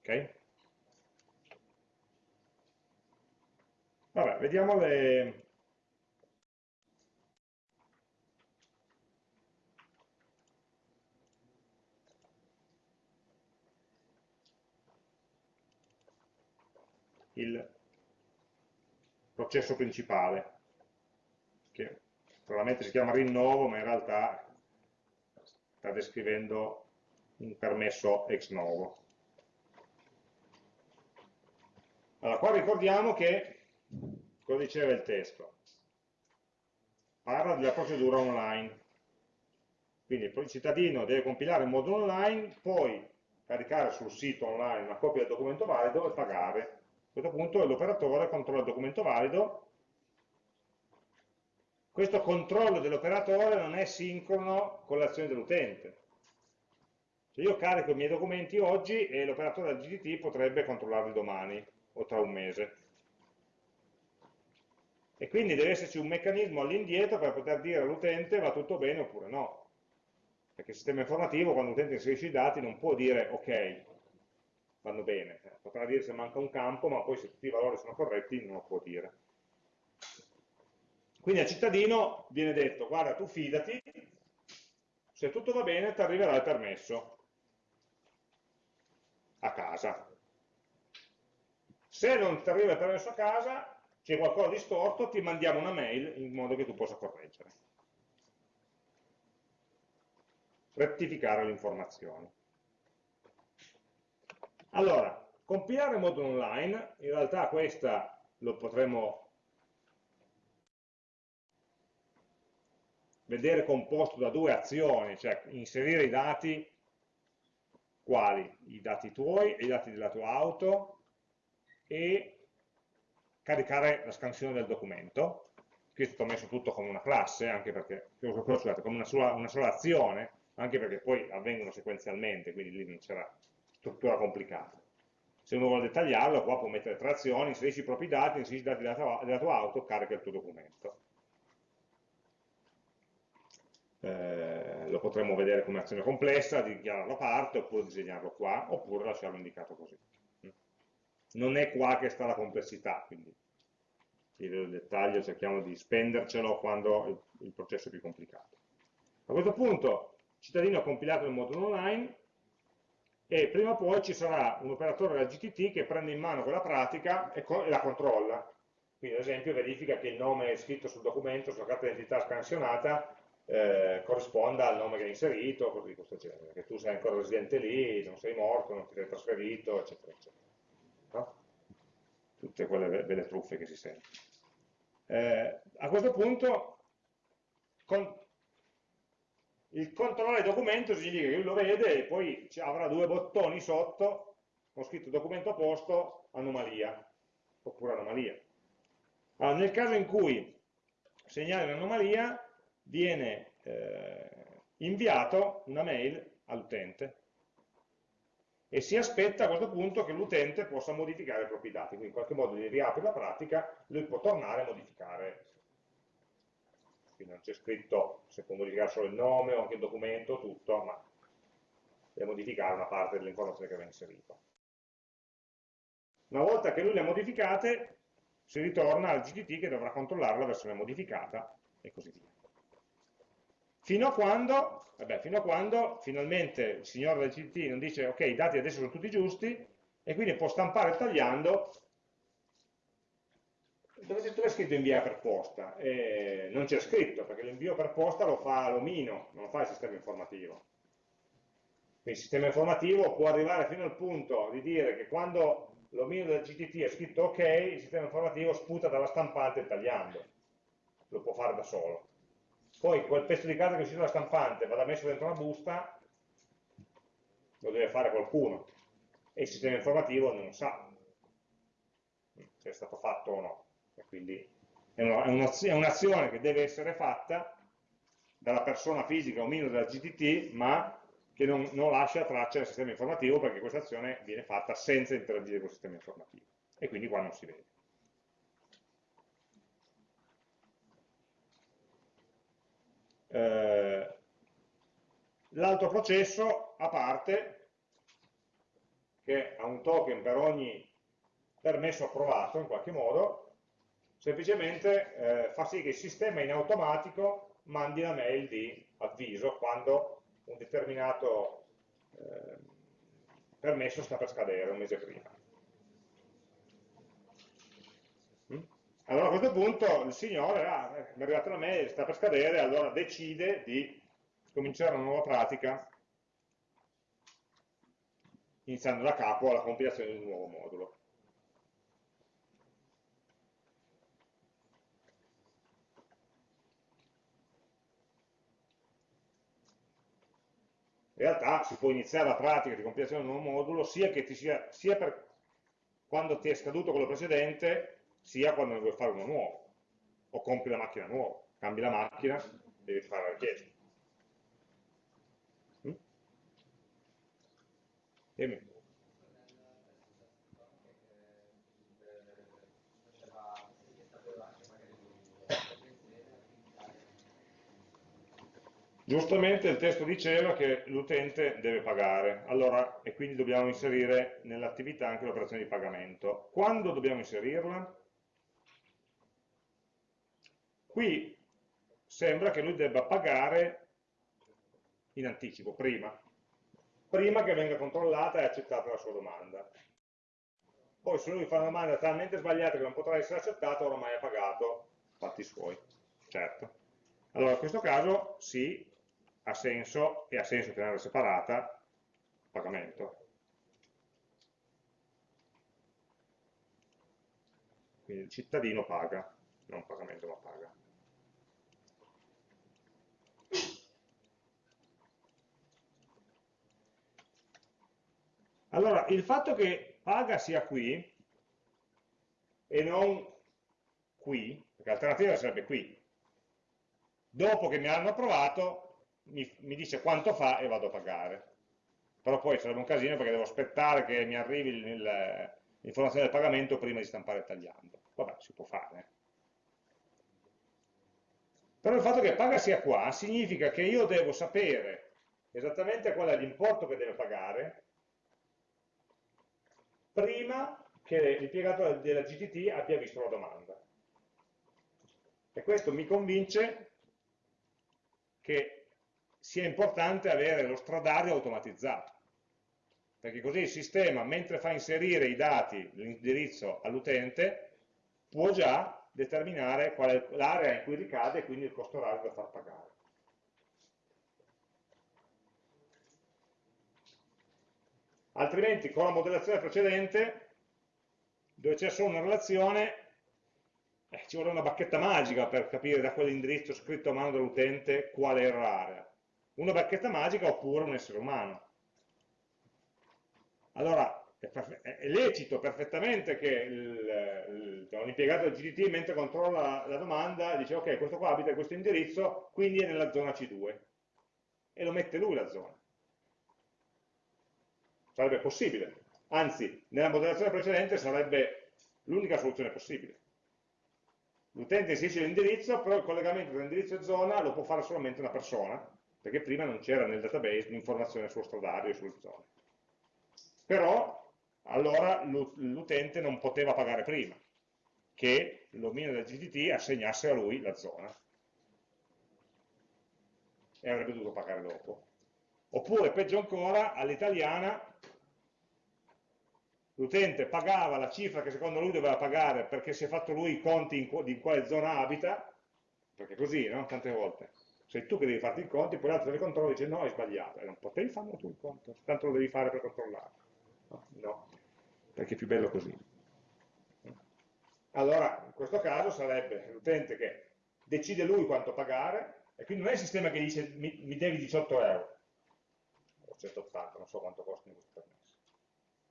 Ok? Vabbè, vediamo le, il processo principale, che probabilmente si chiama rinnovo, ma in realtà sta descrivendo un permesso ex novo. Allora, qua ricordiamo che, cosa diceva il testo? Parla della procedura online. Quindi il cittadino deve compilare in modo online, poi caricare sul sito online una copia del documento valido e pagare a questo punto l'operatore controlla il documento valido, questo controllo dell'operatore non è sincrono con l'azione dell'utente. Se io carico i miei documenti oggi e l'operatore del GDT potrebbe controllarli domani o tra un mese. E quindi deve esserci un meccanismo all'indietro per poter dire all'utente va tutto bene oppure no. Perché il sistema informativo, quando l'utente inserisce i dati, non può dire ok, vanno bene. Potrà dire se manca un campo, ma poi se tutti i valori sono corretti non lo può dire. Quindi al cittadino viene detto, guarda tu fidati, se tutto va bene ti arriverà il permesso a casa. Se non ti arriva il permesso a casa, c'è qualcosa di storto, ti mandiamo una mail in modo che tu possa correggere. Rettificare le informazioni. Allora, compilare il modulo online, in realtà questa lo potremmo vedere composto da due azioni, cioè inserire i dati, quali? I dati tuoi e i dati della tua auto e caricare la scansione del documento. Qui è stato messo tutto come una classe, anche perché, scusate, come una sola, una sola azione, anche perché poi avvengono sequenzialmente, quindi lì non c'era struttura complicata. Se uno vuole dettagliarlo, qua può mettere tre azioni, inserisci i propri dati, inserisci i dati della tua, auto, carica il tuo documento. Eh, lo potremmo vedere come azione complessa, dichiararlo a parte, oppure disegnarlo qua, oppure lasciarlo indicato così. Non è qua che sta la complessità, quindi di dettaglio cerchiamo di spendercelo quando il, il processo è più complicato. A questo punto, il cittadino ha compilato il modulo online, e prima o poi ci sarà un operatore della GTT che prende in mano quella pratica e, e la controlla. Quindi ad esempio verifica che il nome scritto sul documento, sulla carta d'identità scansionata, eh, corrisponda al nome che hai inserito, cose di questo genere, che tu sei ancora residente lì, non sei morto, non ti sei trasferito, eccetera, eccetera. No? Tutte quelle belle truffe che si sentono. Eh, a questo punto, con, il controllare documento significa che lui lo vede e poi avrà due bottoni sotto con scritto documento a posto, anomalia, oppure anomalia. Allora, nel caso in cui segnali un'anomalia, viene eh, inviato una mail all'utente e si aspetta a questo punto che l'utente possa modificare i propri dati, quindi in qualche modo gli riapre la pratica, lui può tornare a modificare quindi non c'è scritto se può modificare solo il nome o anche il documento, tutto, ma deve modificare una parte delle informazioni che aveva inserito. Una volta che lui le ha modificate, si ritorna al GTT che dovrà controllare la versione modificata e così via. Fino a quando, vabbè, fino a quando finalmente il signore del GTT non dice ok, i dati adesso sono tutti giusti e quindi può stampare tagliando dove, dove scritto invia per posta? Eh, non c'è scritto, perché l'invio per posta lo fa l'omino, non lo fa il sistema informativo. Quindi il sistema informativo può arrivare fino al punto di dire che quando l'omino del GTT è scritto ok, il sistema informativo sputa dalla stampante tagliando. Lo può fare da solo. Poi quel pezzo di carta che è uscito dalla stampante vada messo dentro una busta, lo deve fare qualcuno. E il sistema informativo non sa se è stato fatto o no. E quindi è un'azione che deve essere fatta dalla persona fisica o meno della GTT, ma che non, non lascia traccia del sistema informativo perché questa azione viene fatta senza interagire con il sistema informativo. E quindi qua non si vede. Eh, L'altro processo, a parte, che ha un token per ogni permesso approvato in qualche modo, semplicemente eh, fa sì che il sistema in automatico mandi la mail di avviso quando un determinato eh, permesso sta per scadere un mese prima. Mm? Allora a questo punto il signore, ah, mi è arrivata la mail, sta per scadere, allora decide di cominciare una nuova pratica iniziando da capo la compilazione di un nuovo modulo. Realtà si può iniziare la pratica di compilazione di un nuovo modulo sia, sia, sia per quando ti è scaduto quello precedente, sia quando ne vuoi fare uno nuovo, o compri la macchina nuova, cambi la macchina, devi fare la richiesta. Mm? Giustamente il testo diceva che l'utente deve pagare, allora, e quindi dobbiamo inserire nell'attività anche l'operazione di pagamento. Quando dobbiamo inserirla? Qui sembra che lui debba pagare in anticipo, prima, prima che venga controllata e accettata la sua domanda. Poi se lui fa una domanda talmente sbagliata che non potrà essere accettata, ormai ha pagato, fatti suoi, certo. Allora, in questo caso sì, ha senso e ha senso tenerla separata pagamento. Quindi il cittadino paga, non pagamento ma paga. Allora, il fatto che paga sia qui e non qui, perché l'alternativa sarebbe qui, dopo che mi hanno approvato mi, mi dice quanto fa e vado a pagare. Però poi sarebbe un casino perché devo aspettare che mi arrivi l'informazione del pagamento prima di stampare il tagliando. Vabbè, si può fare. Però il fatto che paga sia qua significa che io devo sapere esattamente qual è l'importo che deve pagare prima che l'impiegato della GTT abbia visto la domanda. E questo mi convince che sia importante avere lo stradario automatizzato, perché così il sistema, mentre fa inserire i dati, l'indirizzo all'utente, può già determinare qual è l'area in cui ricade e quindi il costo orario da far pagare. Altrimenti con la modellazione precedente, dove c'è solo una relazione, eh, ci vuole una bacchetta magica per capire da quell'indirizzo scritto a mano dell'utente qual era l'area una bacchetta magica oppure un essere umano. Allora, è, lecito perfettamente che l'impiegato del GDT, mentre controlla la domanda, dice ok, questo qua abita in questo indirizzo, quindi è nella zona C2. E lo mette lui la zona. Sarebbe possibile. Anzi, nella modellazione precedente sarebbe l'unica soluzione possibile. l'utente inserisce l'indirizzo, però il collegamento tra indirizzo e zona lo può fare solamente una persona, perché prima non c'era nel database l'informazione sullo stradale e sulle zone. Però allora l'utente non poteva pagare prima, che il dominio del GTT assegnasse a lui la zona e avrebbe dovuto pagare dopo. Oppure, peggio ancora, all'italiana l'utente pagava la cifra che secondo lui doveva pagare perché si è fatto lui i conti in, di quale zona abita, perché così, no? Tante volte. Sei tu che devi farti i conti, poi l'altro controlla e dice no, hai sbagliato, e non potevi farlo tu il conto, tanto lo devi fare per controllare. No, no, perché è più bello così. Allora, in questo caso sarebbe l'utente che decide lui quanto pagare, e quindi non è il sistema che dice mi, mi devi 18 euro, o 180, non so quanto costano questi permessi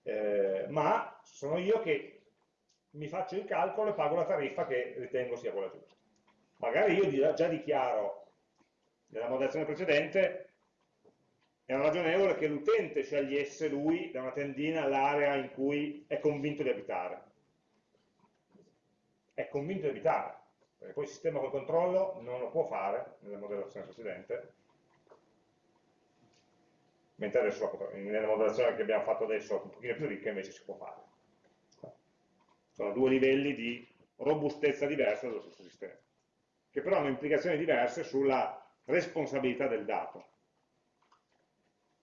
eh, ma sono io che mi faccio il calcolo e pago la tariffa che ritengo sia quella giusta. Magari io già dichiaro nella moderazione precedente era ragionevole che l'utente scegliesse lui da una tendina l'area in cui è convinto di abitare. È convinto di abitare, perché poi il sistema col controllo non lo può fare nella moderazione precedente, mentre adesso nella moderazione che abbiamo fatto adesso un pochino più ricca invece si può fare. Sono due livelli di robustezza diversa dello stesso sistema, che però hanno implicazioni diverse sulla responsabilità del dato.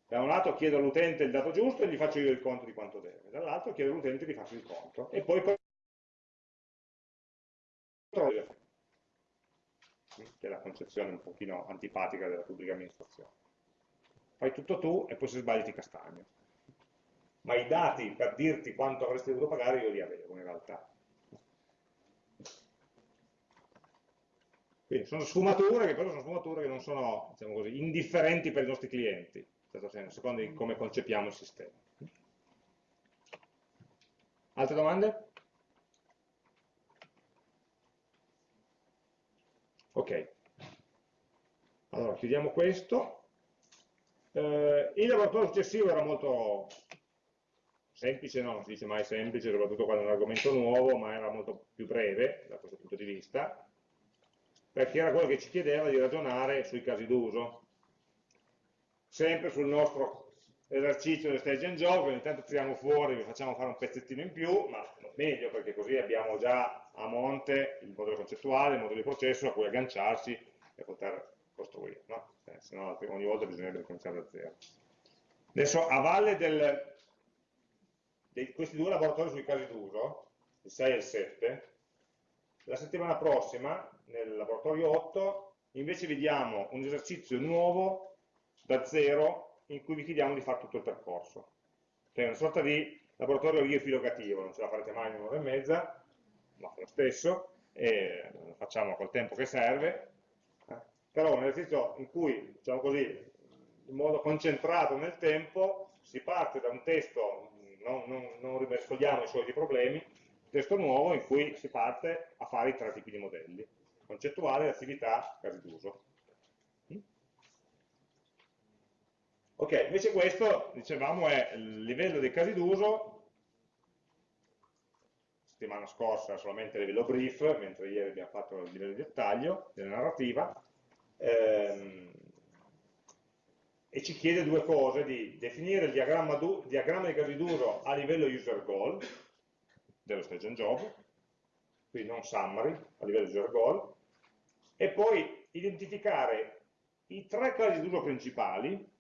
Da un lato chiedo all'utente il dato giusto e gli faccio io il conto di quanto deve, dall'altro chiedo all'utente di farsi il conto e poi che è la concezione un pochino antipatica della pubblica amministrazione fai tutto tu e poi se sbagli ti castagno. Ma i dati per dirti quanto avresti dovuto pagare io li avevo in realtà. Quindi sono sfumature che però sono sfumature che non sono diciamo così, indifferenti per i nostri clienti, in certo senso, secondo come concepiamo il sistema. Altre domande? Ok. Allora, chiudiamo questo. Eh, il laboratorio successivo era molto semplice, no, non si dice mai semplice, soprattutto quando è un argomento nuovo, ma era molto più breve da questo punto di vista, perché era quello che ci chiedeva di ragionare sui casi d'uso. Sempre sul nostro esercizio del stage and job, ogni tanto tiriamo fuori, vi facciamo fare un pezzettino in più, ma meglio perché così abbiamo già a monte il modello concettuale, il modello di processo a cui agganciarsi e poter costruire, no? eh, se no ogni volta bisognerebbe cominciare da zero. Adesso a valle del, di questi due laboratori sui casi d'uso, il 6 e il 7, la settimana prossima, nel laboratorio 8, invece vediamo un esercizio nuovo da zero in cui vi chiediamo di fare tutto il percorso. Che è una sorta di laboratorio riepilogativo, non ce la farete mai in un'ora e mezza, ma lo stesso, e lo facciamo col tempo che serve, però un esercizio in cui, diciamo così, in modo concentrato nel tempo, si parte da un testo, non, non, non rimescoliamo i soliti problemi, testo nuovo in cui si parte a fare i tre tipi di modelli, concettuale, attività, casi d'uso. Ok, invece questo, dicevamo, è il livello dei casi d'uso, settimana scorsa solamente a livello brief, mentre ieri abbiamo fatto il livello di dettaglio della narrativa, ehm, e ci chiede due cose, di definire il diagramma, diagramma di casi d'uso a livello user goal, dello stage and job, quindi non summary, a livello user goal, e poi identificare i tre casi d'uso principali,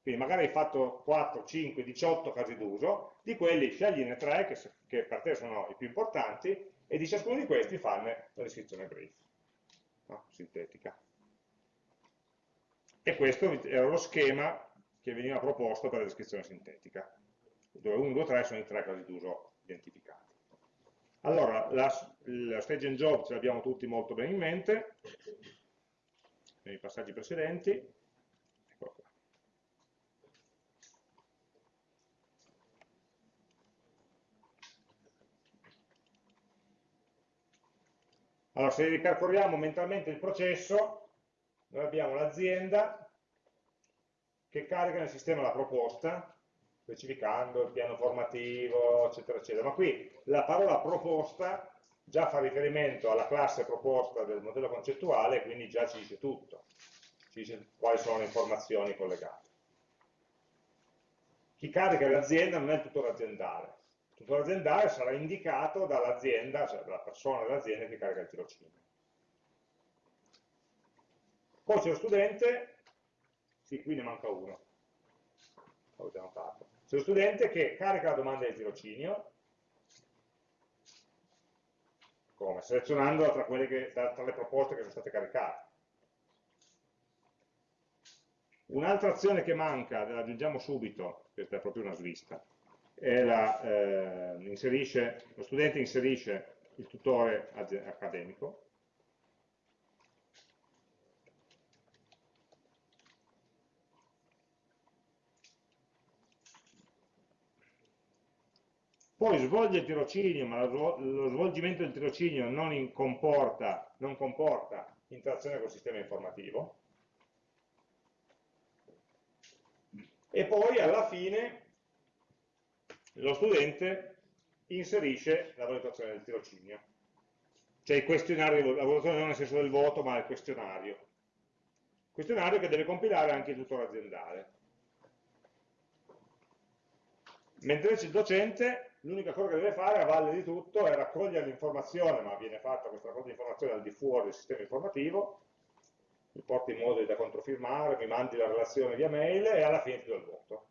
quindi magari hai fatto 4, 5, 18 casi d'uso, di quelli scegliene tre che, che per te sono i più importanti e di ciascuno di questi farne la descrizione brief, no? sintetica. E questo era lo schema che veniva proposto per la descrizione sintetica, dove 1, 2, 3 sono i tre casi d'uso identificati. Allora, la, la stage and job ce l'abbiamo tutti molto bene in mente, nei passaggi precedenti. Eccolo qua. Allora, se ripercorriamo mentalmente il processo, noi abbiamo l'azienda che carica nel sistema la proposta, specificando il piano formativo, eccetera, eccetera. Ma qui la parola proposta già fa riferimento alla classe proposta del modello concettuale, quindi già ci dice tutto, ci dice quali sono le informazioni collegate. Chi carica l'azienda non è il tutore aziendale, il tutore aziendale sarà indicato dall'azienda, cioè dalla persona dell'azienda che carica il tirocinio. Poi c'è lo studente, sì, qui ne manca uno, l'avevo già notato. C'è lo studente che carica la domanda di tirocinio, come? Selezionandola tra, che, tra le proposte che sono state caricate. Un'altra azione che manca, la aggiungiamo subito, questa è proprio una svista, la, eh, inserisce, lo studente inserisce il tutore accademico, poi svolge il tirocinio, ma lo svolgimento del tirocinio non comporta, non comporta interazione col sistema informativo, e poi alla fine lo studente inserisce la valutazione del tirocinio, cioè il questionario, la valutazione non nel senso del voto, ma il questionario. Questionario che deve compilare anche il tutore aziendale. Mentre invece il docente l'unica cosa che deve fare a valle di tutto è raccogliere l'informazione, ma viene fatta questa raccolta di informazione al di fuori del sistema informativo, mi porti in modo da controfirmare, mi mandi la relazione via mail e alla fine ti do il voto.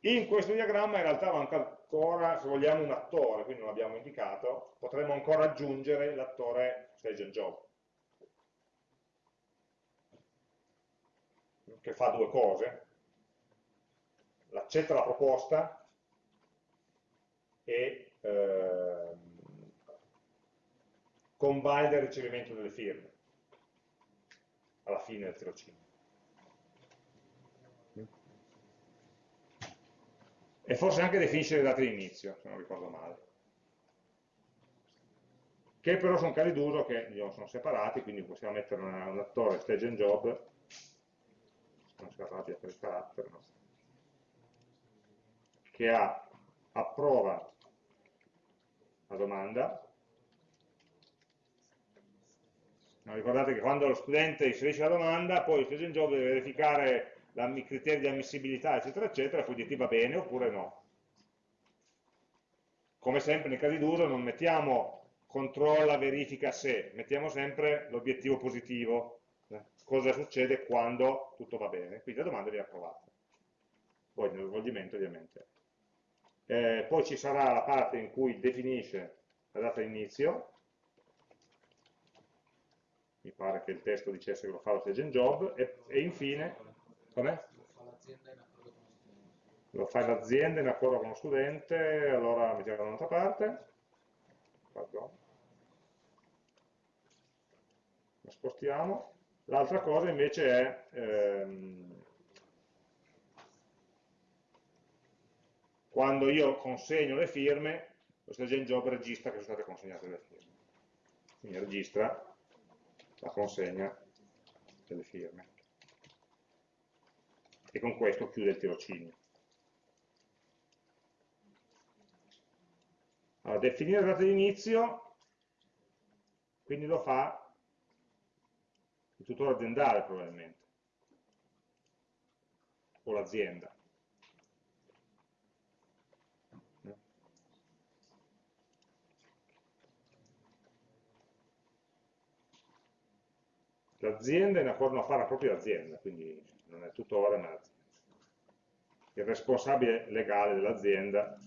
In questo diagramma in realtà manca ancora, se vogliamo, un attore, quindi non l'abbiamo indicato, potremmo ancora aggiungere l'attore stage and job. Che fa due cose, accetta la proposta e eh, convalida il ricevimento delle firme alla fine del tirocinio. E forse anche definisce le date di inizio, se non ricordo male. Che però sono casi d'uso che sono separati, quindi possiamo mettere un attore stage and job non si rabbia per il carattere, no? che ha, approva la domanda. No, ricordate che quando lo studente inserisce la domanda, poi il student job deve verificare i criteri di ammissibilità, eccetera, eccetera, e poi dirti va bene oppure no. Come sempre nei casi d'uso non mettiamo controlla, verifica se, mettiamo sempre l'obiettivo positivo, cosa succede quando tutto va bene. Quindi la domanda viene approvata. Poi nello svolgimento ovviamente. Eh, poi ci sarà la parte in cui definisce la data di inizio, mi pare che il testo dicesse che lo fa lo stage job, e, e infine, com'è? Lo fa l'azienda in accordo con lo studente, allora mettiamo da un'altra parte, Pardon. lo spostiamo, L'altra cosa invece è ehm, quando io consegno le firme, lo Stage Job registra che sono state consegnate le firme. Quindi registra la consegna delle firme. E con questo chiude il tirocinio. Allora, definire la data di inizio, quindi lo fa il tutore aziendale probabilmente, o l'azienda. L'azienda è in accordo a fare la propria azienda, quindi non è tutore ma l'azienda. Il responsabile legale dell'azienda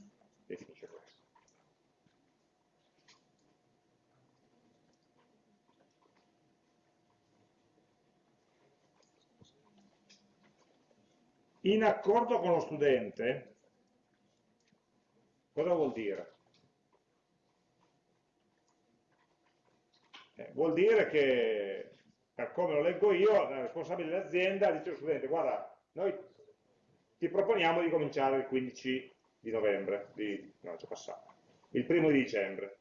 definisce questo. In accordo con lo studente, cosa vuol dire? Eh, vuol dire che, per come lo leggo io, la responsabile dell'azienda dice allo studente, guarda, noi ti proponiamo di cominciare il 15 di novembre, di, no, già passato, il primo di dicembre.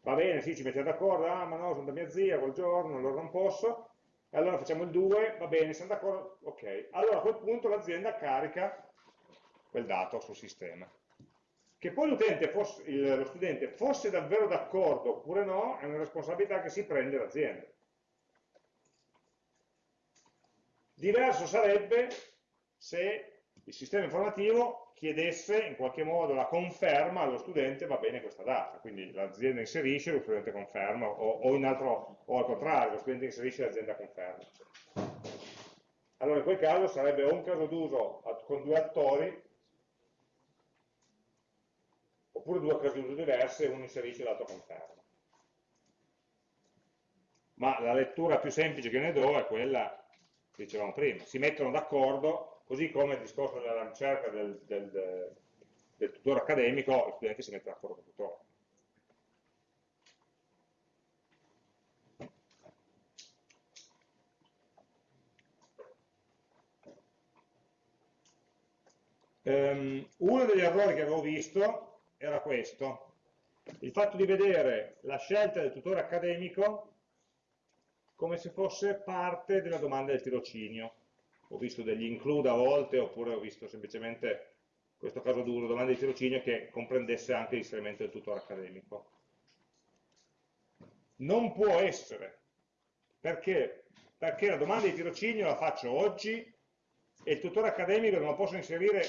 Va bene, sì, ci mettete d'accordo, ah ma no, sono da mia zia quel giorno, allora non posso, e allora facciamo il 2, va bene, siamo d'accordo? Ok. Allora a quel punto l'azienda carica quel dato sul sistema. Che poi fosse, lo studente fosse davvero d'accordo oppure no, è una responsabilità che si prende l'azienda. Diverso sarebbe se il sistema informativo chiedesse in qualche modo la conferma allo studente va bene questa data, quindi l'azienda inserisce, lo studente conferma, o, o, altro, o al contrario, lo studente inserisce e l'azienda conferma. Allora in quel caso sarebbe un caso d'uso con due attori, oppure due casi d'uso diverse, uno inserisce e l'altro conferma. Ma la lettura più semplice che ne do è quella che dicevamo prima, si mettono d'accordo, così come il discorso della ricerca del, del, del, tutore accademico, lo studente si mette d'accordo con il tutore. Um, uno degli errori che avevo visto era questo, il fatto di vedere la scelta del tutore accademico come se fosse parte della domanda del tirocinio. Ho visto degli include a volte, oppure ho visto semplicemente, questo caso duro, domanda di tirocinio che comprendesse anche l'inserimento del tutore accademico. Non può essere, perché? Perché la domanda di tirocinio la faccio oggi e il tutore accademico non lo posso inserire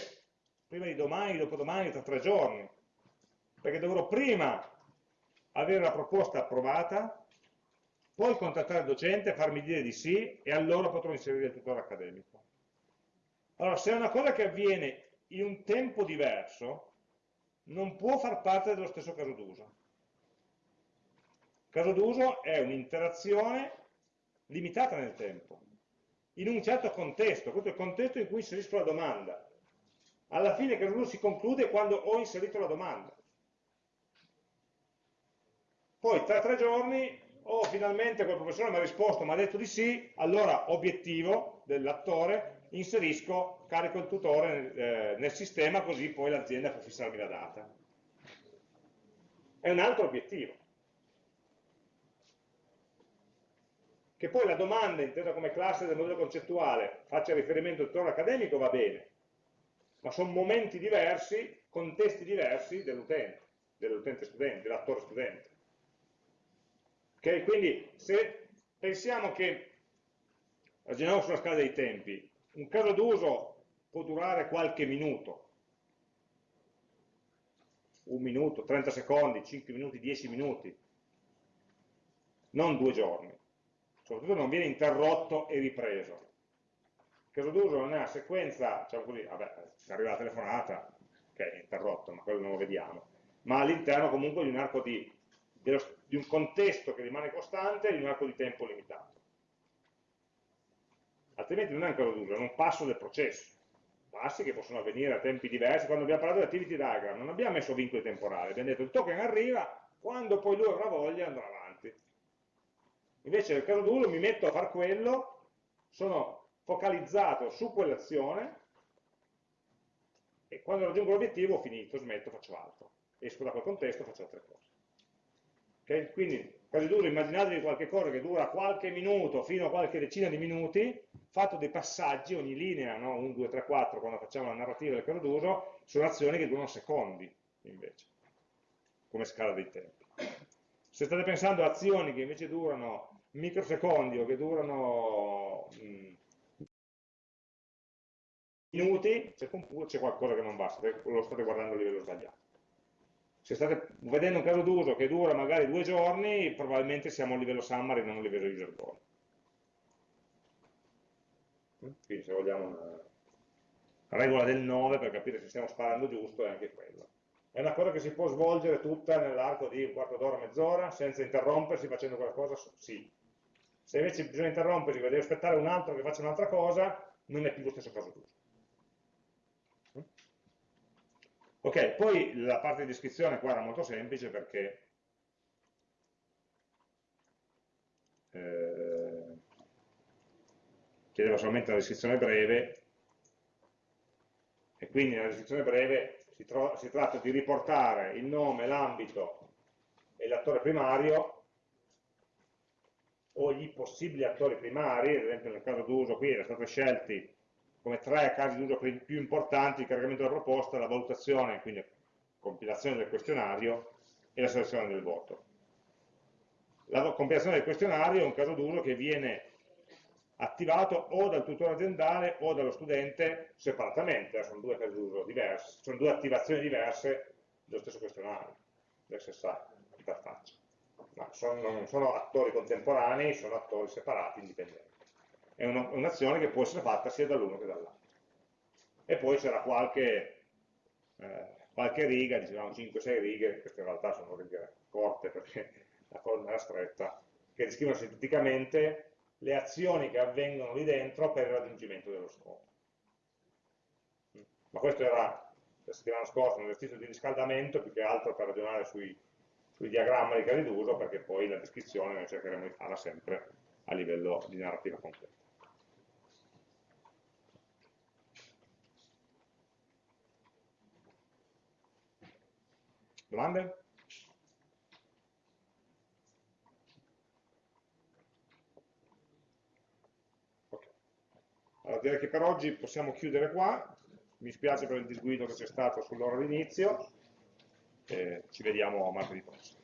prima di domani, dopodomani, tra tre giorni, perché dovrò prima avere la proposta approvata, poi contattare il docente, farmi dire di sì e allora potrò inserire il tutore accademico. Allora, se è una cosa che avviene in un tempo diverso, non può far parte dello stesso caso d'uso. Caso d'uso è un'interazione limitata nel tempo, in un certo contesto, questo è il contesto in cui inserisco la domanda. Alla fine il caso d'uso si conclude quando ho inserito la domanda. Poi tra tre giorni oh finalmente quel professore mi ha risposto, mi ha detto di sì, allora obiettivo dell'attore, inserisco, carico il tutore eh, nel sistema così poi l'azienda può fissarmi la data. È un altro obiettivo. Che poi la domanda, intesa come classe del modello concettuale, faccia riferimento al tutore accademico va bene, ma sono momenti diversi, contesti diversi dell'utente, dell'utente studente, dell'attore studente. Okay? Quindi se pensiamo che, ragioniamo sulla scala dei tempi, un caso d'uso può durare qualche minuto, un minuto, 30 secondi, 5 minuti, 10 minuti, non due giorni. Soprattutto non viene interrotto e ripreso. Il caso d'uso non è una sequenza, diciamo così, vabbè, arriva la telefonata, ok, è interrotto, ma quello non lo vediamo, ma all'interno comunque di un arco di dello, di un contesto che rimane costante in un arco di tempo limitato. Altrimenti non è un caso d'uso, è un passo del processo. Passi che possono avvenire a tempi diversi. Quando abbiamo parlato di activity diagram non abbiamo messo vincoli temporali, abbiamo detto il token arriva, quando poi lui avrà voglia andrà avanti. Invece nel caso d'uso mi metto a fare quello, sono focalizzato su quell'azione e quando raggiungo l'obiettivo ho finito, smetto, faccio altro. Esco da quel contesto, faccio altre cose. Okay? Quindi, quasi duro, immaginatevi qualche cosa che dura qualche minuto fino a qualche decina di minuti, fatto dei passaggi, ogni linea, no? 1, 2, 3, 4, quando facciamo la narrativa del caso d'uso, sono azioni che durano secondi, invece, come scala dei tempi. Se state pensando a azioni che invece durano microsecondi o che durano mh, mm, minuti, c'è qualcosa che non va, lo state guardando a livello sbagliato se state vedendo un caso d'uso che dura magari due giorni, probabilmente siamo a livello summary, non a livello user goal. Quindi se vogliamo una regola del 9 per capire se stiamo sparando giusto è anche quello. È una cosa che si può svolgere tutta nell'arco di un quarto d'ora, mezz'ora, senza interrompersi facendo qualcosa? Sì. Se invece bisogna interrompersi deve aspettare un altro che faccia un'altra cosa, non è più lo stesso caso d'uso. Ok, poi la parte di descrizione qua era molto semplice perché eh, chiedeva solamente una descrizione breve e quindi nella descrizione breve si, si tratta di riportare il nome, l'ambito e l'attore primario o gli possibili attori primari, ad esempio nel caso d'uso qui erano stati scelti come tre casi d'uso più importanti il caricamento della proposta, la valutazione, quindi la compilazione del questionario e la selezione del voto. La compilazione del questionario è un caso d'uso che viene attivato o dal tutore aziendale o dallo studente separatamente, sono due casi d'uso diversi, sono due attivazioni diverse dello stesso questionario, dell'SSI, interfaccia. Ma sono, non sono attori contemporanei, sono attori separati, indipendenti. È un'azione che può essere fatta sia dall'uno che dall'altro. E poi c'era qualche, eh, qualche riga, dicevamo 5-6 righe, queste in realtà sono righe corte perché la colonna era stretta, che descrivono sinteticamente le azioni che avvengono lì dentro per il raggiungimento dello scopo. Ma questo era la settimana scorsa un esercizio di riscaldamento più che altro per ragionare sui, sui diagrammi di casi d'uso perché poi la descrizione noi cercheremo di farla sempre a livello di narrativa completa. Domande? Allora, direi che per oggi possiamo chiudere qua, mi spiace per il disguido che c'è stato sull'ora d'inizio, ci vediamo martedì prossimo.